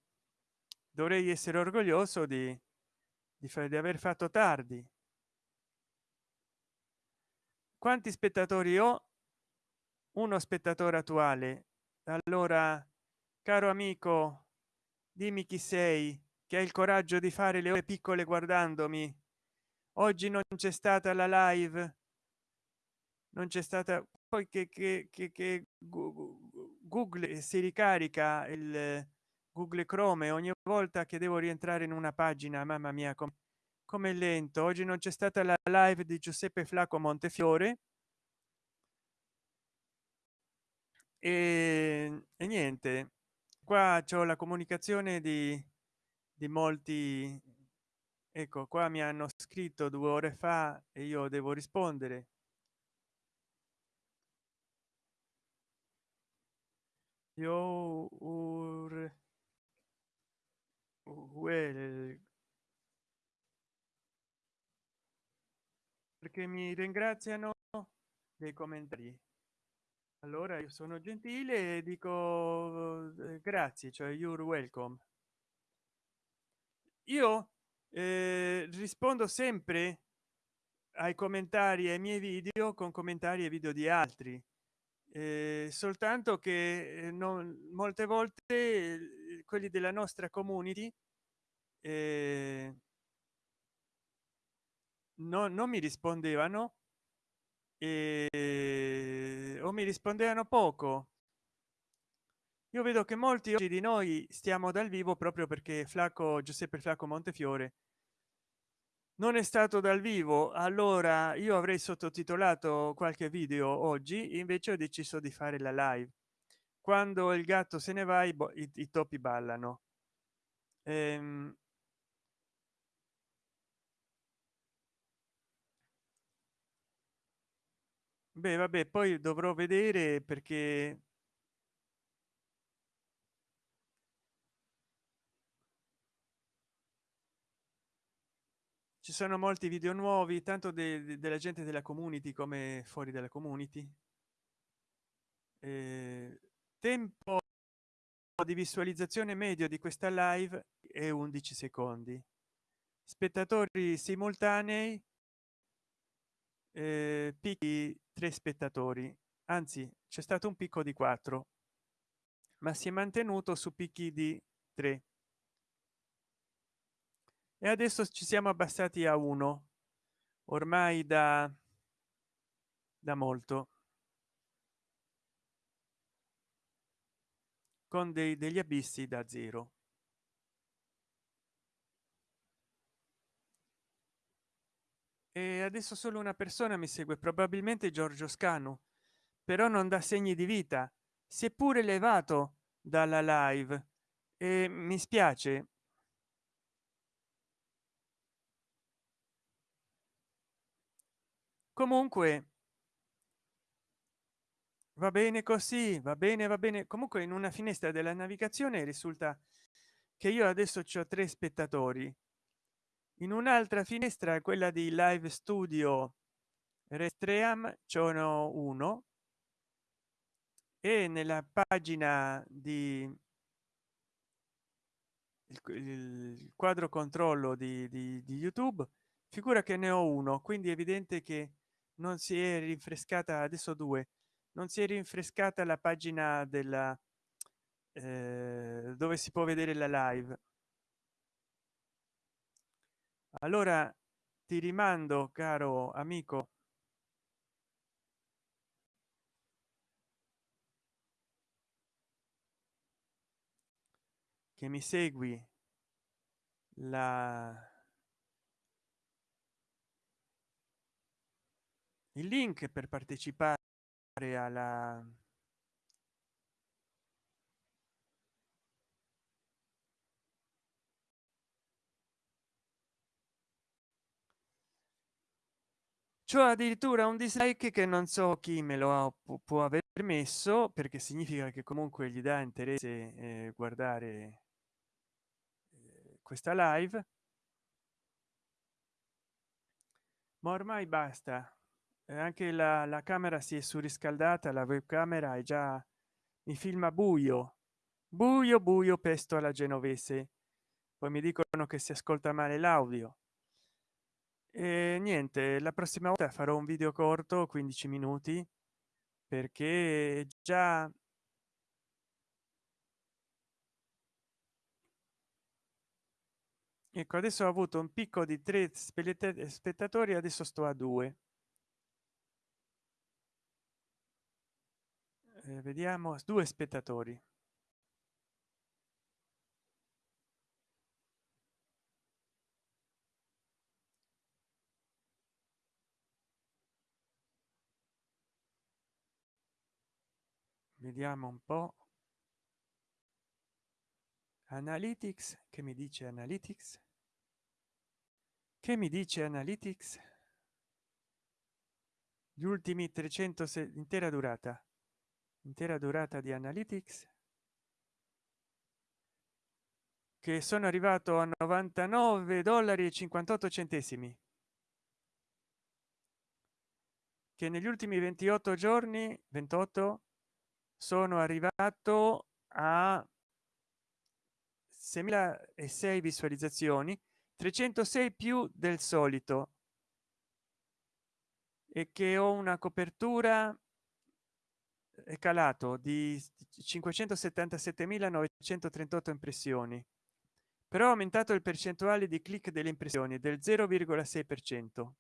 dovrei essere orgoglioso di di, fare di aver fatto tardi. Quanti spettatori ho? Uno spettatore attuale. Allora caro amico dimmi chi sei che ha il coraggio di fare le ore piccole guardandomi. Oggi non c'è stata la live. Non c'è stata poi che, che, che, che google si ricarica il google chrome ogni volta che devo rientrare in una pagina mamma mia come come lento. Oggi non c'è stata la live di giuseppe flacco montefiore. E, e niente qua c'è la comunicazione di, di molti ecco qua mi hanno scritto due ore fa e io devo rispondere. Io ur well perché mi ringraziano dei commentari. Allora io sono gentile e dico eh, grazie cioè you're welcome. Io eh, rispondo sempre ai commentari ai miei video con commentari e video di altri. Eh, soltanto che eh, non molte volte quelli della nostra community eh, no, non mi rispondevano e, o mi rispondevano poco. Io vedo che molti oggi di noi stiamo dal vivo proprio perché flacco giuseppe flacco montefiore non è stato dal vivo. Allora io avrei sottotitolato qualche video oggi invece ho deciso di fare la live quando il gatto se ne va i, i, topi ballano. Ehm, beh vabbè poi dovrò vedere perché ci sono molti video nuovi tanto de, de, della gente della community come fuori dalla community. Eh, tempo di visualizzazione medio di questa live è 11 secondi. Spettatori simultanei eh, picchi tre spettatori. Anzi c'è stato un picco di 4 ma si è mantenuto su picchi di 3 e adesso ci siamo abbassati a uno ormai da da molto con dei, degli abissi da zero. E adesso solo una persona mi segue probabilmente giorgio scanu però non dà segni di vita si è pure levato dalla live. E mi spiace. Comunque va bene così va bene va bene. Comunque in una finestra della navigazione risulta che io adesso ho tre spettatori. In un'altra finestra quella di live studio restream sono uno. E nella pagina di il quadro controllo di, di, di, youtube figura che ne ho uno. Quindi è evidente che non si è rinfrescata adesso due non si è rinfrescata la pagina della eh, dove si può vedere la live. Allora ti rimando caro amico. Che mi segui la il link per partecipare alla c'ho addirittura un dislike che non so chi me lo ha, può aver messo perché significa che comunque gli dà interesse eh, guardare eh, questa live. Ma ormai basta anche la, la camera si è surriscaldata la webcamera è già mi filma buio. Buio buio pesto alla genovese. Poi mi dicono che si ascolta male l'audio. E niente la prossima volta farò un video corto 15 minuti perché già ecco adesso ho avuto un picco di tre spettatori adesso sto a due eh, vediamo. Due spettatori. Vediamo un po. Analytics. Che mi dice analytics? Che mi dice analytics? Gli ultimi 300 intera durata intera durata di analytics che sono arrivato a 99 dollari e 58 centesimi che negli ultimi 28 giorni 28 sono arrivato a 6.006 visualizzazioni 306 più del solito e che ho una copertura è calato di 577.938 impressioni però ha aumentato il percentuale di click delle impressioni del 0,6 per cento.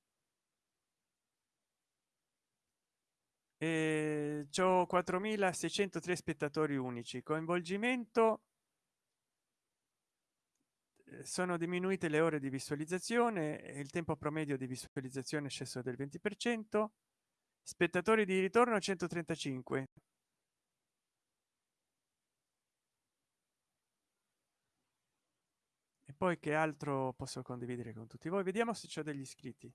E ho 4603 spettatori unici coinvolgimento eh, sono diminuite le ore di visualizzazione il tempo promedio di visualizzazione è sceso del 20 per cento spettatori di ritorno 135 e poi che altro posso condividere con tutti voi? Vediamo se c'è degli iscritti.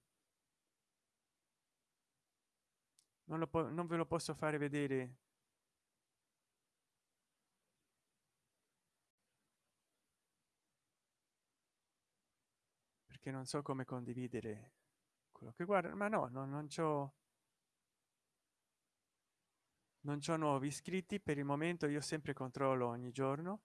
Non, lo non ve lo posso fare vedere. Perché non so come condividere quello che guarda ma no, no non c'ho non c'ho nuovi iscritti per il momento io sempre controllo ogni giorno.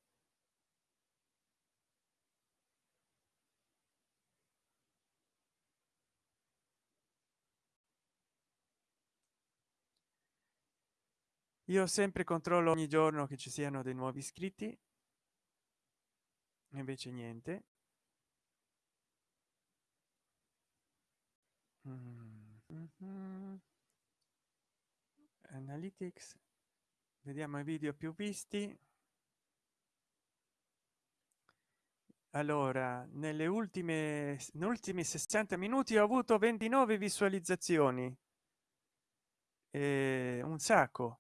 Io sempre controllo ogni giorno che ci siano dei nuovi iscritti. Invece niente. Mm. -hmm. Analytics. Vediamo i video più visti. Allora nelle ultime ultimi 60 minuti ho avuto 29 visualizzazioni. Eh, un sacco.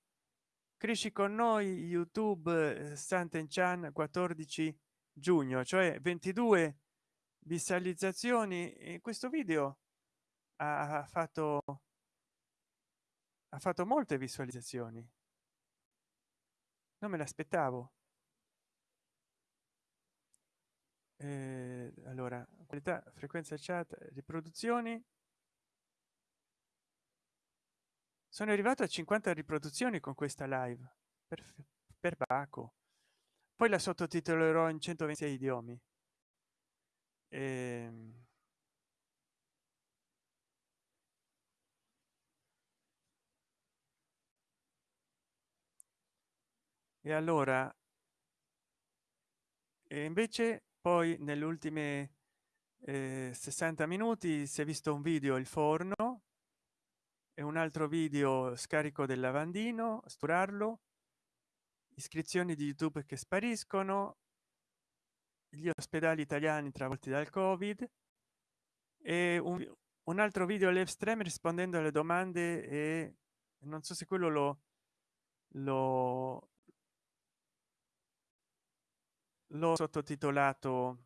Cresci con noi youtube santen chan 14 giugno cioè 22 visualizzazioni. In questo video ha fatto ha fatto molte visualizzazioni. Non me l'aspettavo. Eh, allora qualità frequenza chat riproduzioni. Sono arrivato a 50 riproduzioni con questa live per, per Baco poi la sottotitolerò in 126 idiomi. E, e allora e invece poi nelle ultime eh, 60 minuti si è visto un video il forno e un altro video scarico del lavandino sturarlo iscrizioni di youtube che spariscono gli ospedali italiani travolti dal covid e un, un altro video live stream rispondendo alle domande e non so se quello lo lo l'ho sottotitolato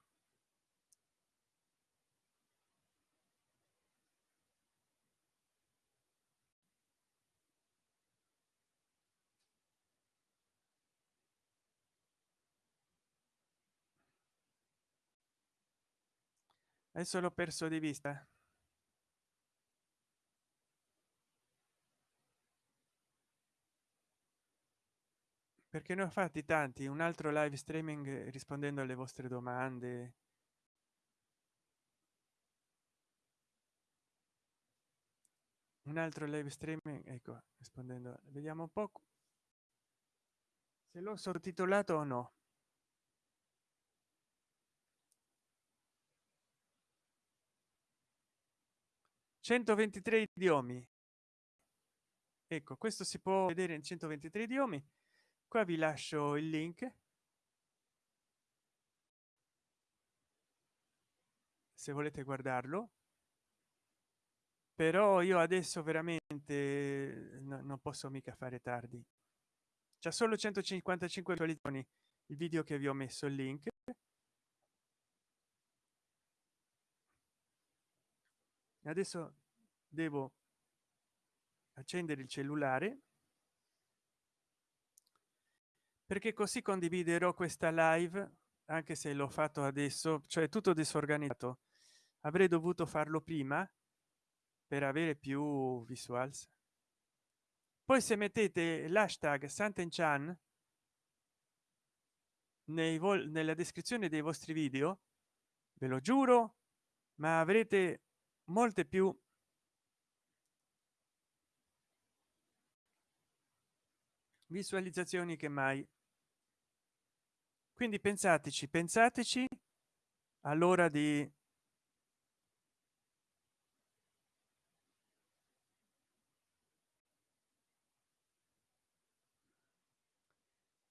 adesso l'ho perso di vista perché ne ho fatti tanti un altro live streaming rispondendo alle vostre domande. Un altro live streaming ecco rispondendo vediamo un po. Se l'ho sottotitolato o no. 123 idiomi. Ecco questo si può vedere in 123 idiomi qua vi lascio il link. Se volete guardarlo. Però io adesso veramente no, non posso mica fare tardi. C'è solo 155 visualizzazioni il video che vi ho messo il link. Adesso devo accendere il cellulare perché così condividerò questa live anche se l'ho fatto adesso cioè tutto disorganizzato. Avrei dovuto farlo prima per avere più visuals. Poi se mettete l'hashtag santenchan nei nella descrizione dei vostri video ve lo giuro ma avrete molte più visualizzazioni che mai quindi pensateci pensateci all'ora di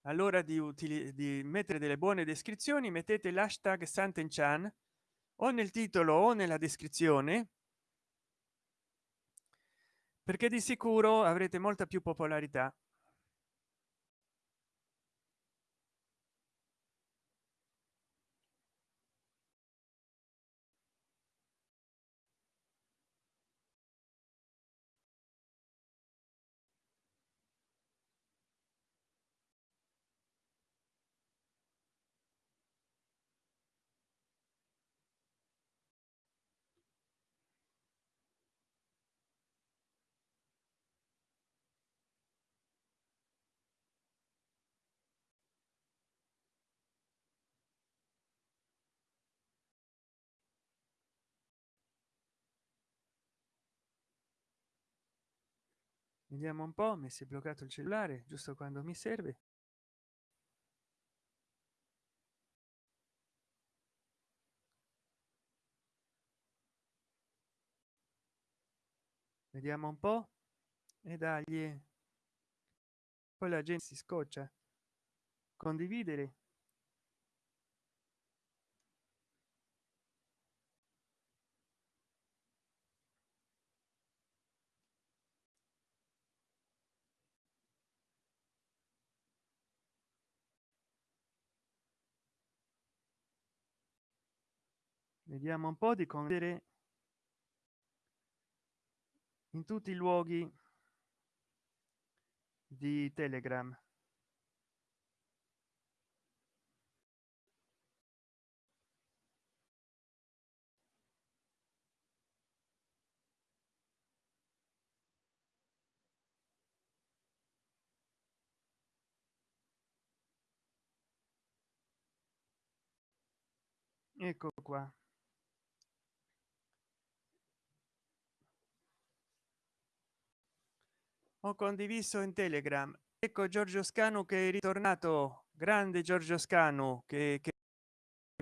allora di utili di mettere delle buone descrizioni mettete l'hashtag santenchan o nel titolo o nella descrizione perché di sicuro avrete molta più popolarità vediamo un po mi si è bloccato il cellulare giusto quando mi serve. Vediamo un po. E dagli poi la gente si scoccia. Condividere vediamo un po di condividere in tutti i luoghi di telegram. Ecco qua ho condiviso in telegram. Ecco giorgio scanu che è ritornato. Grande giorgio scanu che, che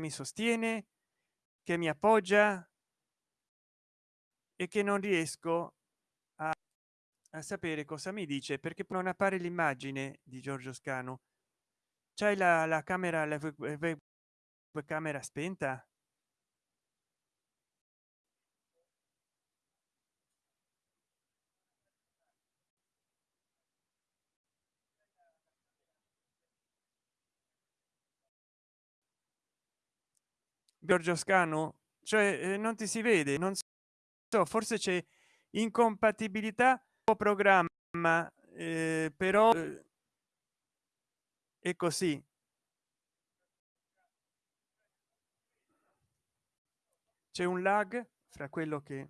mi sostiene che mi appoggia e che non riesco a, a sapere cosa mi dice perché non appare l'immagine di giorgio scanu. C'è la, la camera la camera spenta giorgio scano cioè eh, non ti si vede non so forse c'è incompatibilità o programma eh, però eh, è così. C'è un lag fra quello che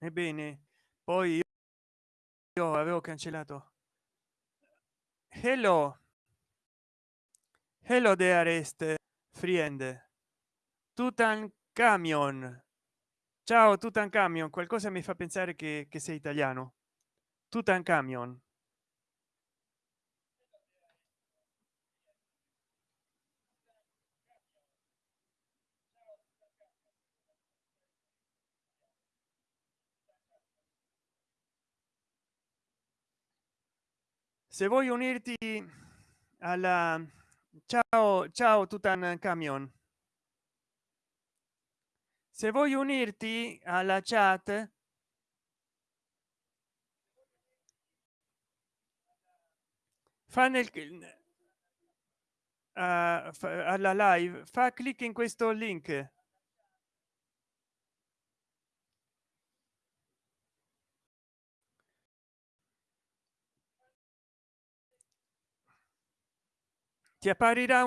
ebbene poi io avevo cancellato. Hello. Hello de arrest friend. Camion ciao camion qualcosa mi fa pensare che, che sei italiano. Camion se vuoi unirti alla ciao ciao tutan camion. Se vuoi unirti alla chat fa nel uh, alla live fa clic in questo link ti apparirà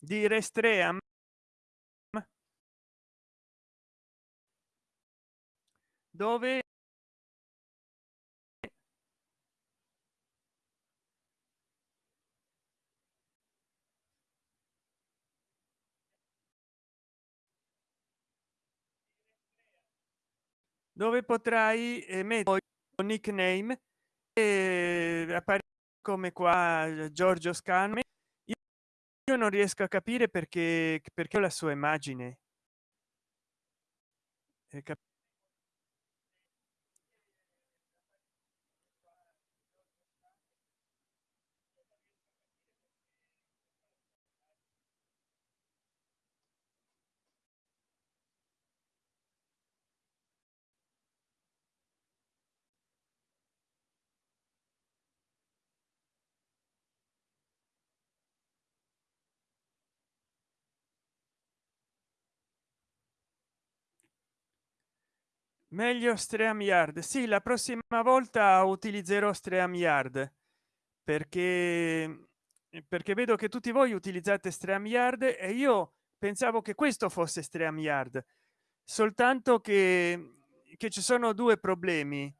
di restream? Dove dove potrai mettere nickname e apparire come qua giorgio scan io non riesco a capire perché perché la sua immagine meglio stream yard. Sì la prossima volta utilizzerò stream yard perché perché vedo che tutti voi utilizzate stream yard e io pensavo che questo fosse stream yard. Soltanto che che ci sono due problemi.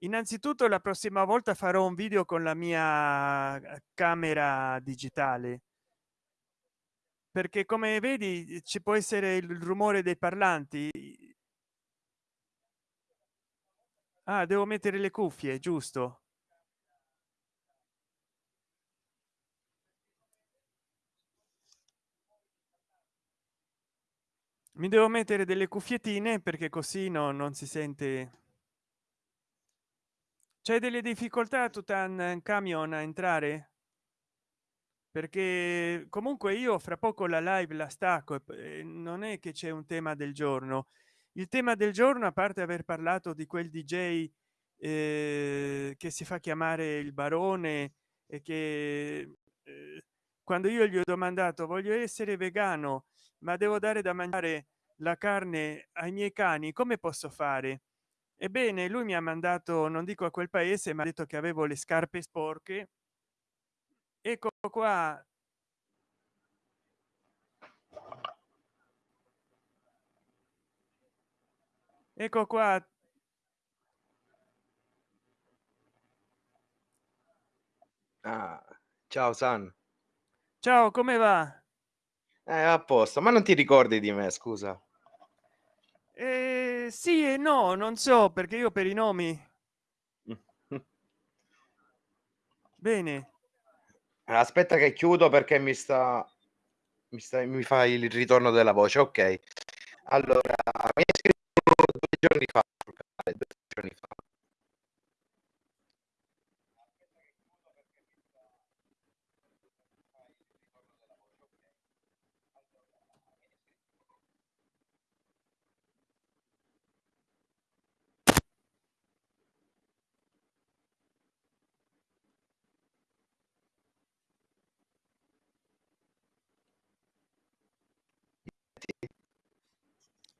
Innanzitutto la prossima volta farò un video con la mia camera digitale. Perché come vedi ci può essere il rumore dei parlanti ah, devo mettere le cuffie giusto. Mi devo mettere delle cuffiettine perché così no, non si sente. C'è delle difficoltà tutan camion a entrare? Perché comunque io fra poco la live la stacco e non è che c'è un tema del giorno il tema del giorno a parte aver parlato di quel dj eh, che si fa chiamare il barone e che eh, quando io gli ho domandato voglio essere vegano ma devo dare da mangiare la carne ai miei cani come posso fare? Ebbene lui mi ha mandato non dico a quel paese ma ha detto che avevo le scarpe sporche. Ecco qua ecco qua. Ah, ciao san. Ciao come va? Eh, a posto. Ma non ti ricordi di me scusa? Eh, sì e no non so perché io per i nomi. Bene. Aspetta che chiudo perché mi sta mi, sta, mi fa il ritorno della voce. Ok. Allora mi giorni fa due giorni fa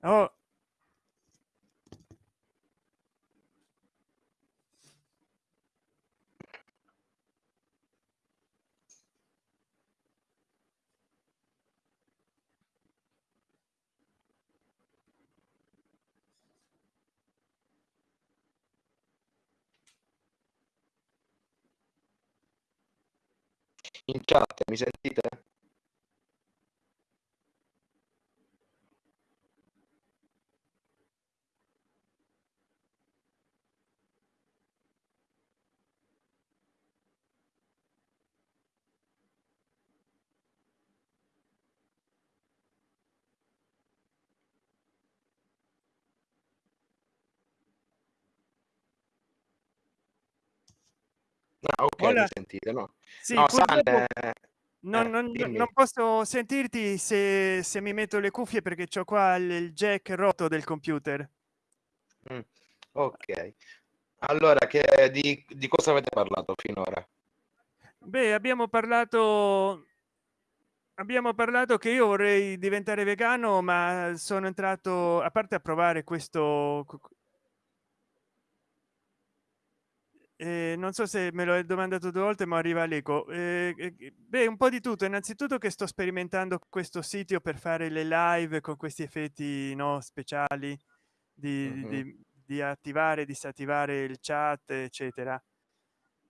oh. In chat mi sentite Ah, okay, mi Hola. sentite, no? Sì, No, San non eh, non non dimmi. posso sentirti se se mi metto le cuffie perché c'ho qua il jack rotto del computer. Mh, okay. Allora che di di cosa avete parlato finora? Beh, abbiamo parlato abbiamo parlato che io vorrei diventare vegano, ma sono entrato a parte a provare questo ehm, non so se me lo hai domandato 2 volte, ma arriva l'eco. Ehm, e beh, un po' di tutto. Innanzitutto che sto sperimentando questo sito per fare le live con questi effetti, no, speciali di Mh-mh. di di attivare, disattivare il chat, eccetera.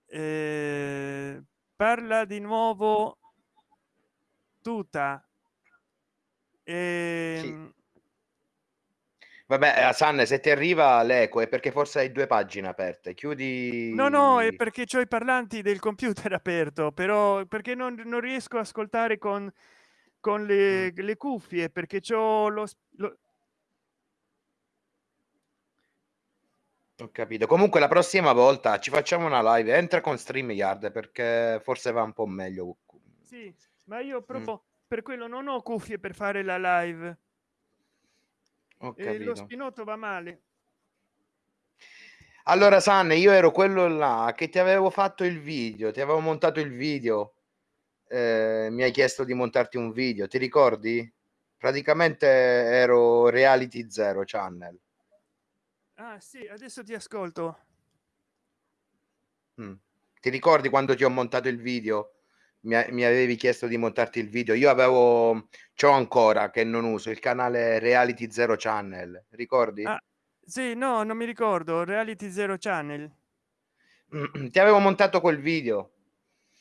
Ehm, parla di nuovo tuta. Sì. Vabbè, Hasan se ti arriva l'eco è perché forse hai 2 pagine aperte. No, no, è Chiudi perché c'ho i parlanti del computer aperto, però perché non non riesco a ascoltare con con le le cuffie, perché c'ho lo lo Ho capito. Comunque la prossima volta ci facciamo una live, entra con StreamYard perché forse va un po' meglio. Sì, ma io proprio per quello non ho cuffie per fare la live. E lo spinotto va male. Allora San, io ero quello là che ti avevo fatto il video, ti avevo montato il video. Ehm, mi hai chiesto di montarti un video, ti ricordi? Praticamente ero Reality Zero Channel. Ah sì, adesso ti ascolto. Mh. Ti ricordi quando ti ho montato il video? Mi mi avevi chiesto di montarti il video. Io avevo c'ho ancora che non uso il canale Reality Zero Channel, ricordi? Ah, sì, no, non mi ricordo. Reality Zero Channel. Ti avevo montato quel video.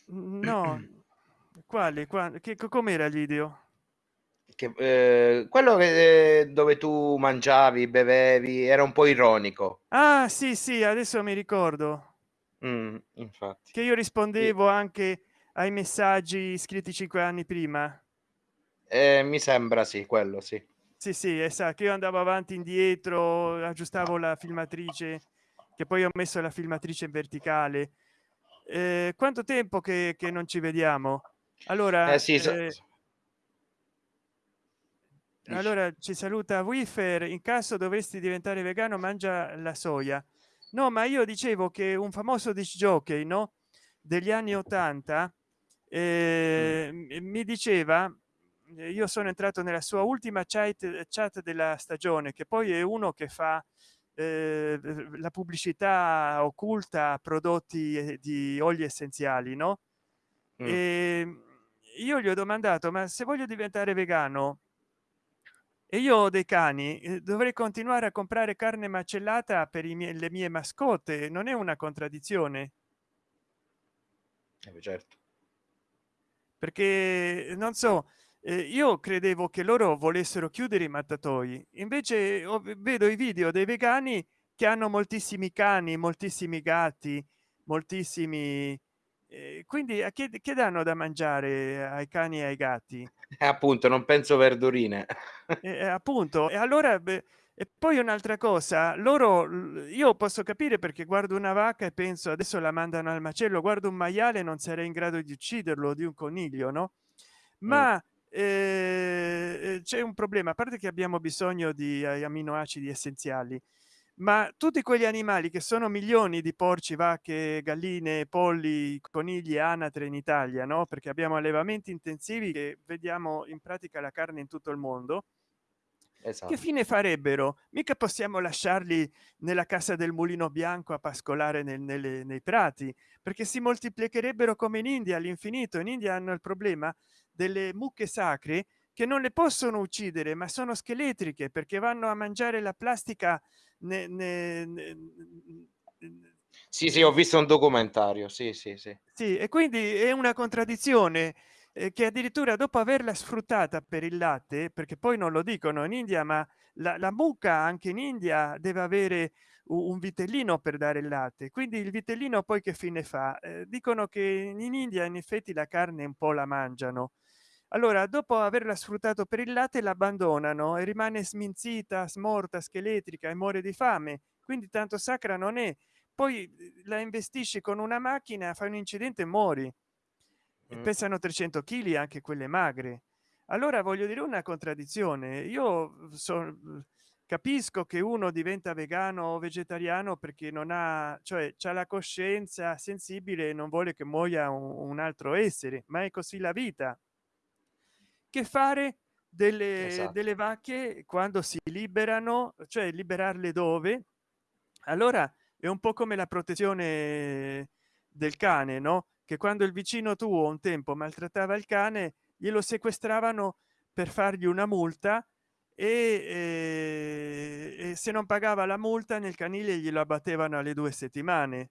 No. Quale? Qua che co com'era il video? Che ehm, quello che dove tu mangiavi, bevevi, era un po' ironico. Ah sì, sì, adesso mi ricordo. Mh, infatti. Che io rispondevo anche ai messaggi scritti 5 anni prima. Ehm, mi sembra sì, quello sì. Sì, sì, e sa che io andavo avanti indietro, aggiustavo la filmatrice, che poi ho messo la filmatrice in verticale. Ehm, quanto tempo che che non ci vediamo? Eh Allora, sì, so Dici. allora ci saluta Wiffer: "In caso dovessi diventare vegano mangia la soia". No, ma io dicevo che un famoso disc jockey, no, degli anni '80, Ehm, mi diceva io sono entrato nella sua ultima chat chat della stagione, che poi è uno che fa, ehm, la pubblicità occulta a prodotti di oli essenziali, no, Mh. ehm, io gli ho domandato: "Ma se voglio diventare vegano" "e io ho dei cani, ehm, dovrei continuare a comprare carne macellata per i miei le mie mascotte, non è una contraddizione?" Eh certo. Perché non so, ehm, io credevo che loro volessero chiudere i mattatoi, invece vedo i video dei vegani che hanno moltissimi cani, moltissimi gatti, moltissimi ehm, quindi a che che danno da mangiare ai cani e ai gatti? Eh appunto, non penso verdurine. Eh, eh, appunto. E allora beh e poi un'altra cosa, loro io posso capire perché guardo una vacca e penso: "Adesso la mandano al macello", guardo un maiale non sarei in grado di ucciderlo, di un coniglio, no, ma, ehm, c'è un problema, a parte che abbiamo bisogno di a amminoacidi essenziali, ma tutti quegli animali che sono milioni di porci, vacche, galline, polli, conigli anatre in Italia, no, perché abbiamo allevamenti intensivi che vediamo in pratica la carne in tutto il mondo che Esatto. fine farebbero? Mica possiamo lasciarli nella casa del mulino bianco a pascolare nel nelle nei prati, perché si moltiplicherebbero come in India all'infinito. In India hanno il problema delle mucche sacre che non le possono uccidere, ma sono scheletriche perché vanno a mangiare la plastica ne ne ne Sì, sì, ho visto un documentario. Sì, sì, sì. Sì, e quindi è una contraddizione, che addirittura dopo averla sfruttata per il latte, perché poi non lo dicono in India, ma la la mucca anche in India deve avere un vitellino per dare il latte, quindi il vitellino poi che fine fa? Ehm, dicono che in India in effetti la carne un po' la mangiano. Allora dopo averla sfruttato per il latte l'abbandonano e rimane sminzita, smorta, scheletrica e muore di fame, quindi tanto sacra non è. poi la investisci con una macchina fai un incidente e muori Mm. pesano 300 kg anche quelle magre. Allora voglio dire una contraddizione. Io so, capisco che uno diventa vegano o vegetariano perché non ha cioè c'è la coscienza sensibile e non vuole che muoia un, un altro essere ma è così la vita. Che fare delle, Esatto. delle vacche quando si liberano cioè liberarle dove? Allora è un po come la protezione del cane no che quando il vicino tuo un tempo maltrattava il cane glielo sequestravano per fargli una multa e, e- e se non pagava la multa nel canile glielo abbattevano alle due settimane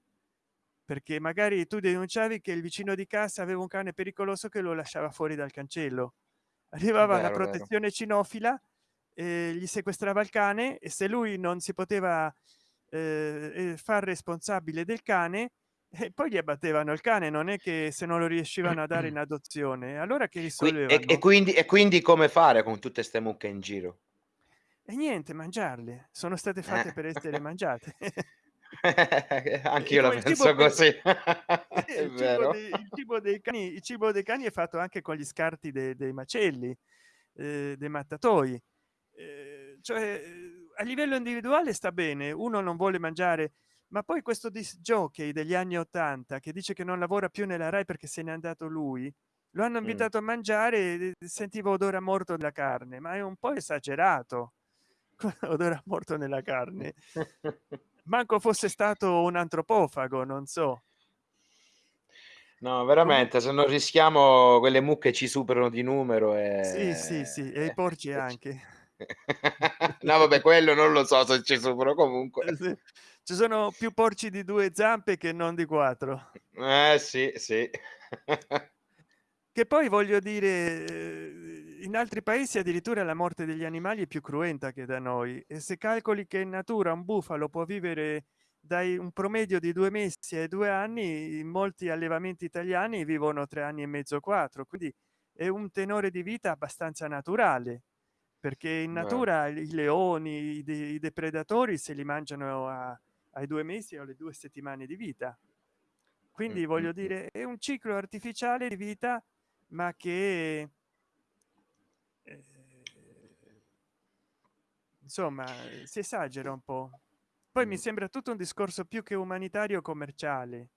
perché magari tu denunciavi che il vicino di casa aveva un cane pericoloso che lo lasciava fuori dal cancello arrivava la Vero, vero. protezione cinofila e gli sequestrava il cane e se lui non si poteva eh, eh, far responsabile del cane e poi gli abbattevano il cane non è che se non lo riuscivano a dare in adozione allora che Qui- e, risolvevano e quindi, e quindi come fare con tutte ste mucche in giro? e niente mangiarle sono state fatte Eh. per essere mangiate Anche io la penso così. Il cibo, dei, il cibo dei cani il cibo dei cani è fatto anche con gli scarti de- dei macelli eh, dei mattatoi Eh, cioè eh, a livello individuale sta bene uno non vuole mangiare ma poi questo disc jockey degli anni 80 che dice che non lavora più nella rai perché se n'è andato lui lo hanno Mm. invitato a mangiare sentivo odore a morto della carne ma è un po' esagerato odore a morto nella carne manco fosse stato un antropofago non so No, veramente, se non rischiamo quelle mucche ci superano di numero e... sì sì sì e i porci e ci- anche no, vabbè, quello non lo so se ci supero comunque. Eh, sì. Ci sono più porci di due zampe che non di quattro Eh, sì, sì. che poi voglio dire eh, in altri paesi addirittura la morte degli animali è più cruenta che da noi e se calcoli che in natura un bufalo può vivere dai un promedio di due mesi ai due anni in molti allevamenti italiani vivono tre anni e mezzo quattro quindi è un tenore di vita abbastanza naturale perché in natura i leoni i, de- i depredatori se li mangiano a- ai due mesi o alle due settimane di vita. Quindi Mm, voglio mm, dire è un ciclo artificiale di vita ma che eh, insomma si esagera un po. Poi mi Mm. sembra tutto un discorso più che umanitario commerciale.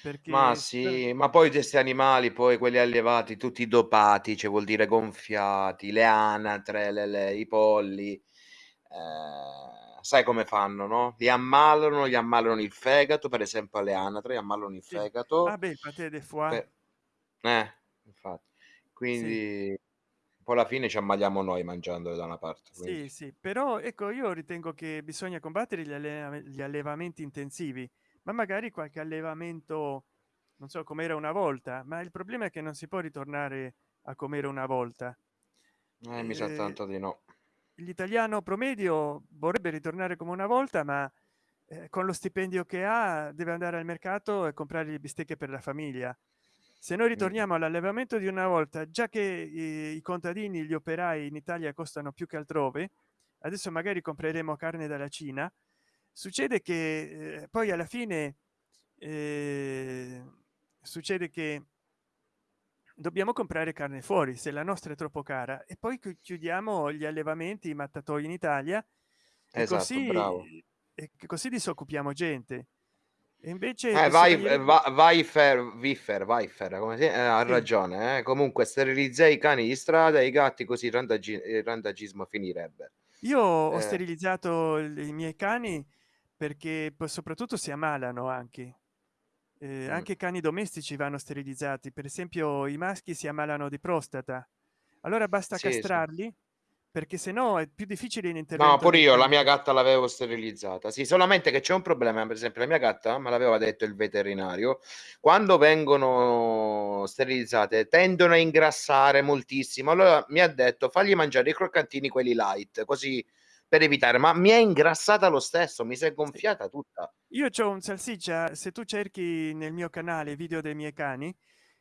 Perché Ma sì, ma poi questi animali, poi quelli allevati, tutti dopati, cioè vuol dire gonfiati, le anatre, le- le- i polli, eh, sai come fanno, no? Li ammalano, gli ammalano il fegato, per esempio alle anatre, gli ammalano il sì. fegato. ah beh il paté de foie per- Eh, infatti. Quindi poi alla fine ci ammaliamo noi mangiandolo da una parte. sì quindi- sì però ecco io ritengo che bisogna combattere gli, alleva- gli allevamenti intensivi ma magari qualche allevamento non so com'era una volta ma il problema è che non si può ritornare a com'era una volta Eh, mi sa Eh, tanto di no. L'italiano promedio vorrebbe ritornare come una volta ma eh, con lo stipendio che ha deve andare al mercato e comprare le bistecche per la famiglia. Se noi ritorniamo all'allevamento di una volta già che eh, i contadini gli operai in italia costano più che altrove adesso magari compreremo carne dalla cina succede che eh, poi alla fine eh, succede che dobbiamo comprare carne fuori se la nostra è troppo cara e poi chi- chiudiamo gli allevamenti i mattatoi in italia e Esatto, così bravo. e così disoccupiamo gente e invece Eh, vai, bisognerebbe- va, vai fer, Viffer, Viffer, come si, eh, ha Sì. ragione. Eh. Comunque, sterilizzai i cani di strada e i gatti, così il, randagi- il randagismo finirebbe. io ho Eh. sterilizzato il- i miei cani perché soprattutto si ammalano anche Eh, Mm. anche cani domestici vanno sterilizzati per esempio i maschi si ammalano di prostata allora basta Sì, sì. castrarli perché se no è più difficile in intervento No, pure io la mia gatta l'avevo sterilizzata. Sì, solamente che c'è un problema. Per esempio, la mia gatta me l'aveva detto il veterinario: quando vengono sterilizzate tendono a ingrassare moltissimo. Allora mi ha detto: fagli mangiare i croccantini, quelli light, così per evitare. Ma mi è ingrassata lo stesso, mi si è gonfiata tutta. io ho un salsiccia se tu cerchi nel mio canale video dei miei cani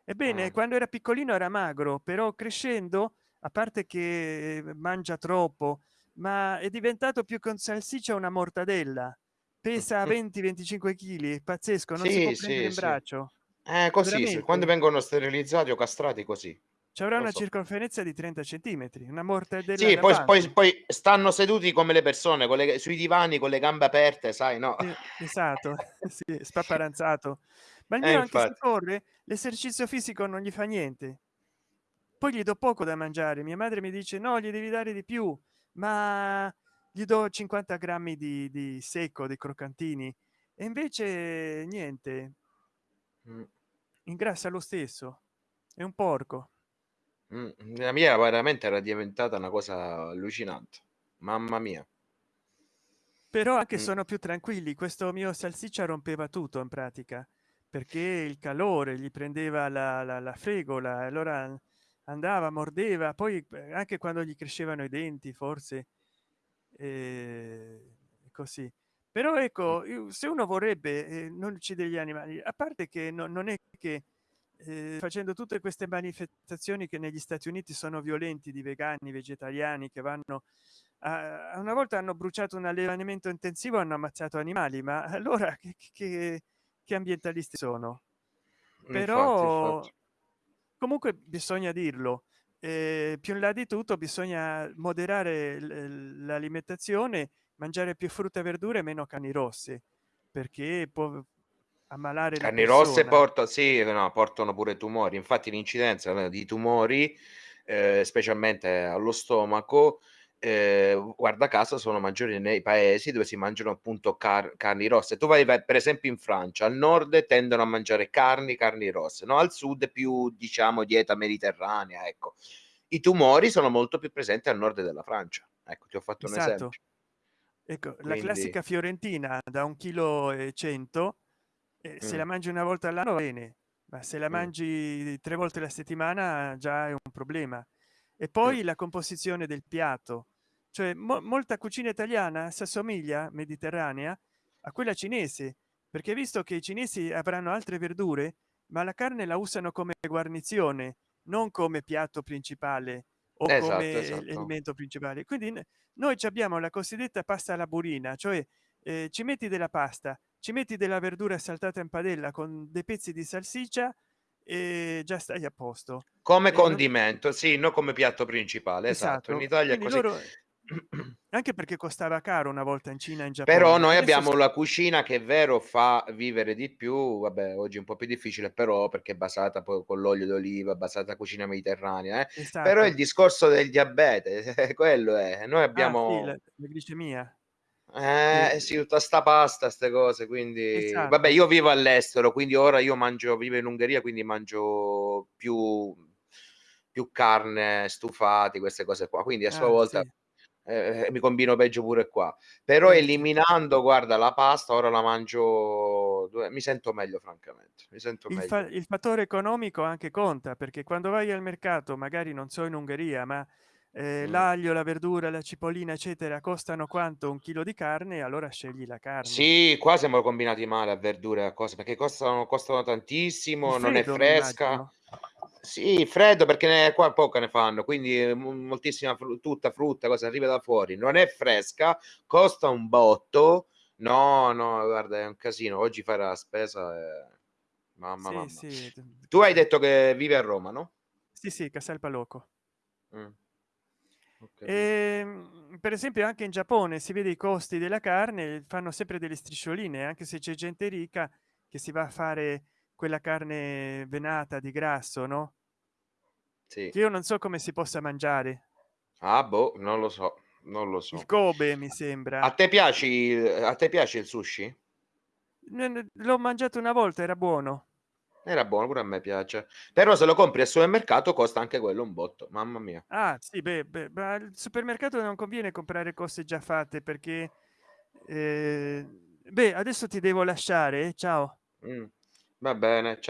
ebbene Eh. quando era piccolino era magro però crescendo a parte che mangia troppo ma è diventato più con salsiccia una mortadella pesa 20 25 kg pazzesco non si può Sì, prendere sì, in sì. braccio Eh, così, quando vengono sterilizzati o castrati così. Ci avrà una so. circonferenza di 30 centimetri una mortadella Sì, poi poi poi stanno seduti come le persone con le sui divani con le gambe aperte, sai, no? sì esatto sì spaparanzato. Ma il Eh, anche se corre l'esercizio fisico non gli fa niente. Poi gli do poco da mangiare mia madre mi dice no gli devi dare di più ma gli do 50 grammi di, di secco dei croccantini. E invece niente. Mh. ingrassa lo stesso. È un porco Mh, la mia veramente era diventata una cosa allucinante. Mamma mia. però anche Mh. sono più tranquilli questo mio salsiccia rompeva tutto in pratica perché il calore gli prendeva la, la, la fregola allora andava mordeva poi eh, anche quando gli crescevano i denti forse eh, così però ecco io- se uno vorrebbe eh, non uccide gli animali a parte che no- non è che eh, facendo tutte queste manifestazioni che negli stati uniti sono violenti di vegani vegetariani che vanno a, una volta hanno bruciato un allevamento intensivo hanno ammazzato animali ma allora che, che, che ambientalisti sono Infatti, però infatti. comunque bisogna dirlo eh, più in là di tutto bisogna moderare l'alimentazione mangiare più frutta e verdure e meno carni rosse perché può ammalare la Carni rosse persona porta sì, no, portano pure tumori. Infatti l'incidenza di tumori, ehm, specialmente allo stomaco, ehm, guarda caso sono maggiori nei paesi dove si mangiano appunto car carni rosse. Tu vai per esempio in Francia, al nord tendono a mangiare carni carni rosse, no, al sud più diciamo dieta mediterranea, ecco. I tumori sono molto più presenti al nord della Francia. Ecco, ti ho fatto un esatto esempio. ecco la Quindi classica fiorentina da un chilo e cento eh, se mh, la mangi una volta all'anno va bene ma se la mh, mangi tre volte la settimana già è un problema. E poi la composizione del piatto. Cioè mo- molta cucina italiana si assomiglia mediterranea a quella cinese perché visto che i cinesi avranno altre verdure ma la carne la usano come guarnizione non come piatto principale o esatto, come esatto. elemento principale. Quindi noi abbiamo la cosiddetta pasta alla burina cioè eh, ci metti della pasta ci metti della verdura saltata in padella con dei pezzi di salsiccia e già stai a posto Come e non condimento, sì, non come piatto principale, esatto. In esatto Italia è così. loro anche perché costava caro una volta in cina in Però giappone noi adesso abbiamo la cucina che è vero fa vivere di più, vabbè oggi è un po' più difficile però perché è basata poi con l'olio d'oliva, basata cucina mediterranea, eh, però il esatto discorso del diabete, quello è. Noi ah sì la, abbiamo la glicemia eh, eh, sì, tutta 'sta pasta, 'ste cose, quindi vabbè esatto io vivo all'estero, quindi ora io mangio vivo in Ungheria, quindi mangio più più carne, stufati, queste cose qua. Quindi a sua ah volta sì eh, mi combino peggio pure qua. Però eh eliminando, guarda, la pasta ora la mangio mi sento meglio francamente, mi sento il, fa- meglio. il fattore economico anche conta perché quando vai al mercato magari non so in ungheria ma eh, Mh. l'aglio la verdura la cipollina eccetera costano quanto un chilo di carne allora scegli la carne Sì, qua siamo combinati male a verdure e a cose, perché costano costano tantissimo, non è freddo fresca. Sì, freddo perché ne qua poca ne fanno, quindi, mo moltissima fru tutta frutta, cosa arriva da fuori, non è fresca, costa un botto. No, no, guarda è un casino. Oggi fare la spesa è mamma, sì mamma. sì Tu hai detto che vivi a Roma, no? sì sì casal paloco Capito. Ehm, per esempio anche in giappone si vede i costi della carne fanno sempre delle striscioline anche se c'è gente ricca che si va a fare quella carne venata di grasso no Sì. che io non so come si possa mangiare Ah, boh, non lo so, non lo il so. kobe mi A sembra te piaci a te piace il sushi? L'ho mangiato una volta era buono Era buono, pure a me piace. Però se lo compri al supermercato costa anche quello un botto, mamma mia. ah sì beh, beh, ma al supermercato non conviene comprare cose già fatte perché eh, beh adesso ti devo lasciare eh, ciao Mh, va bene, cia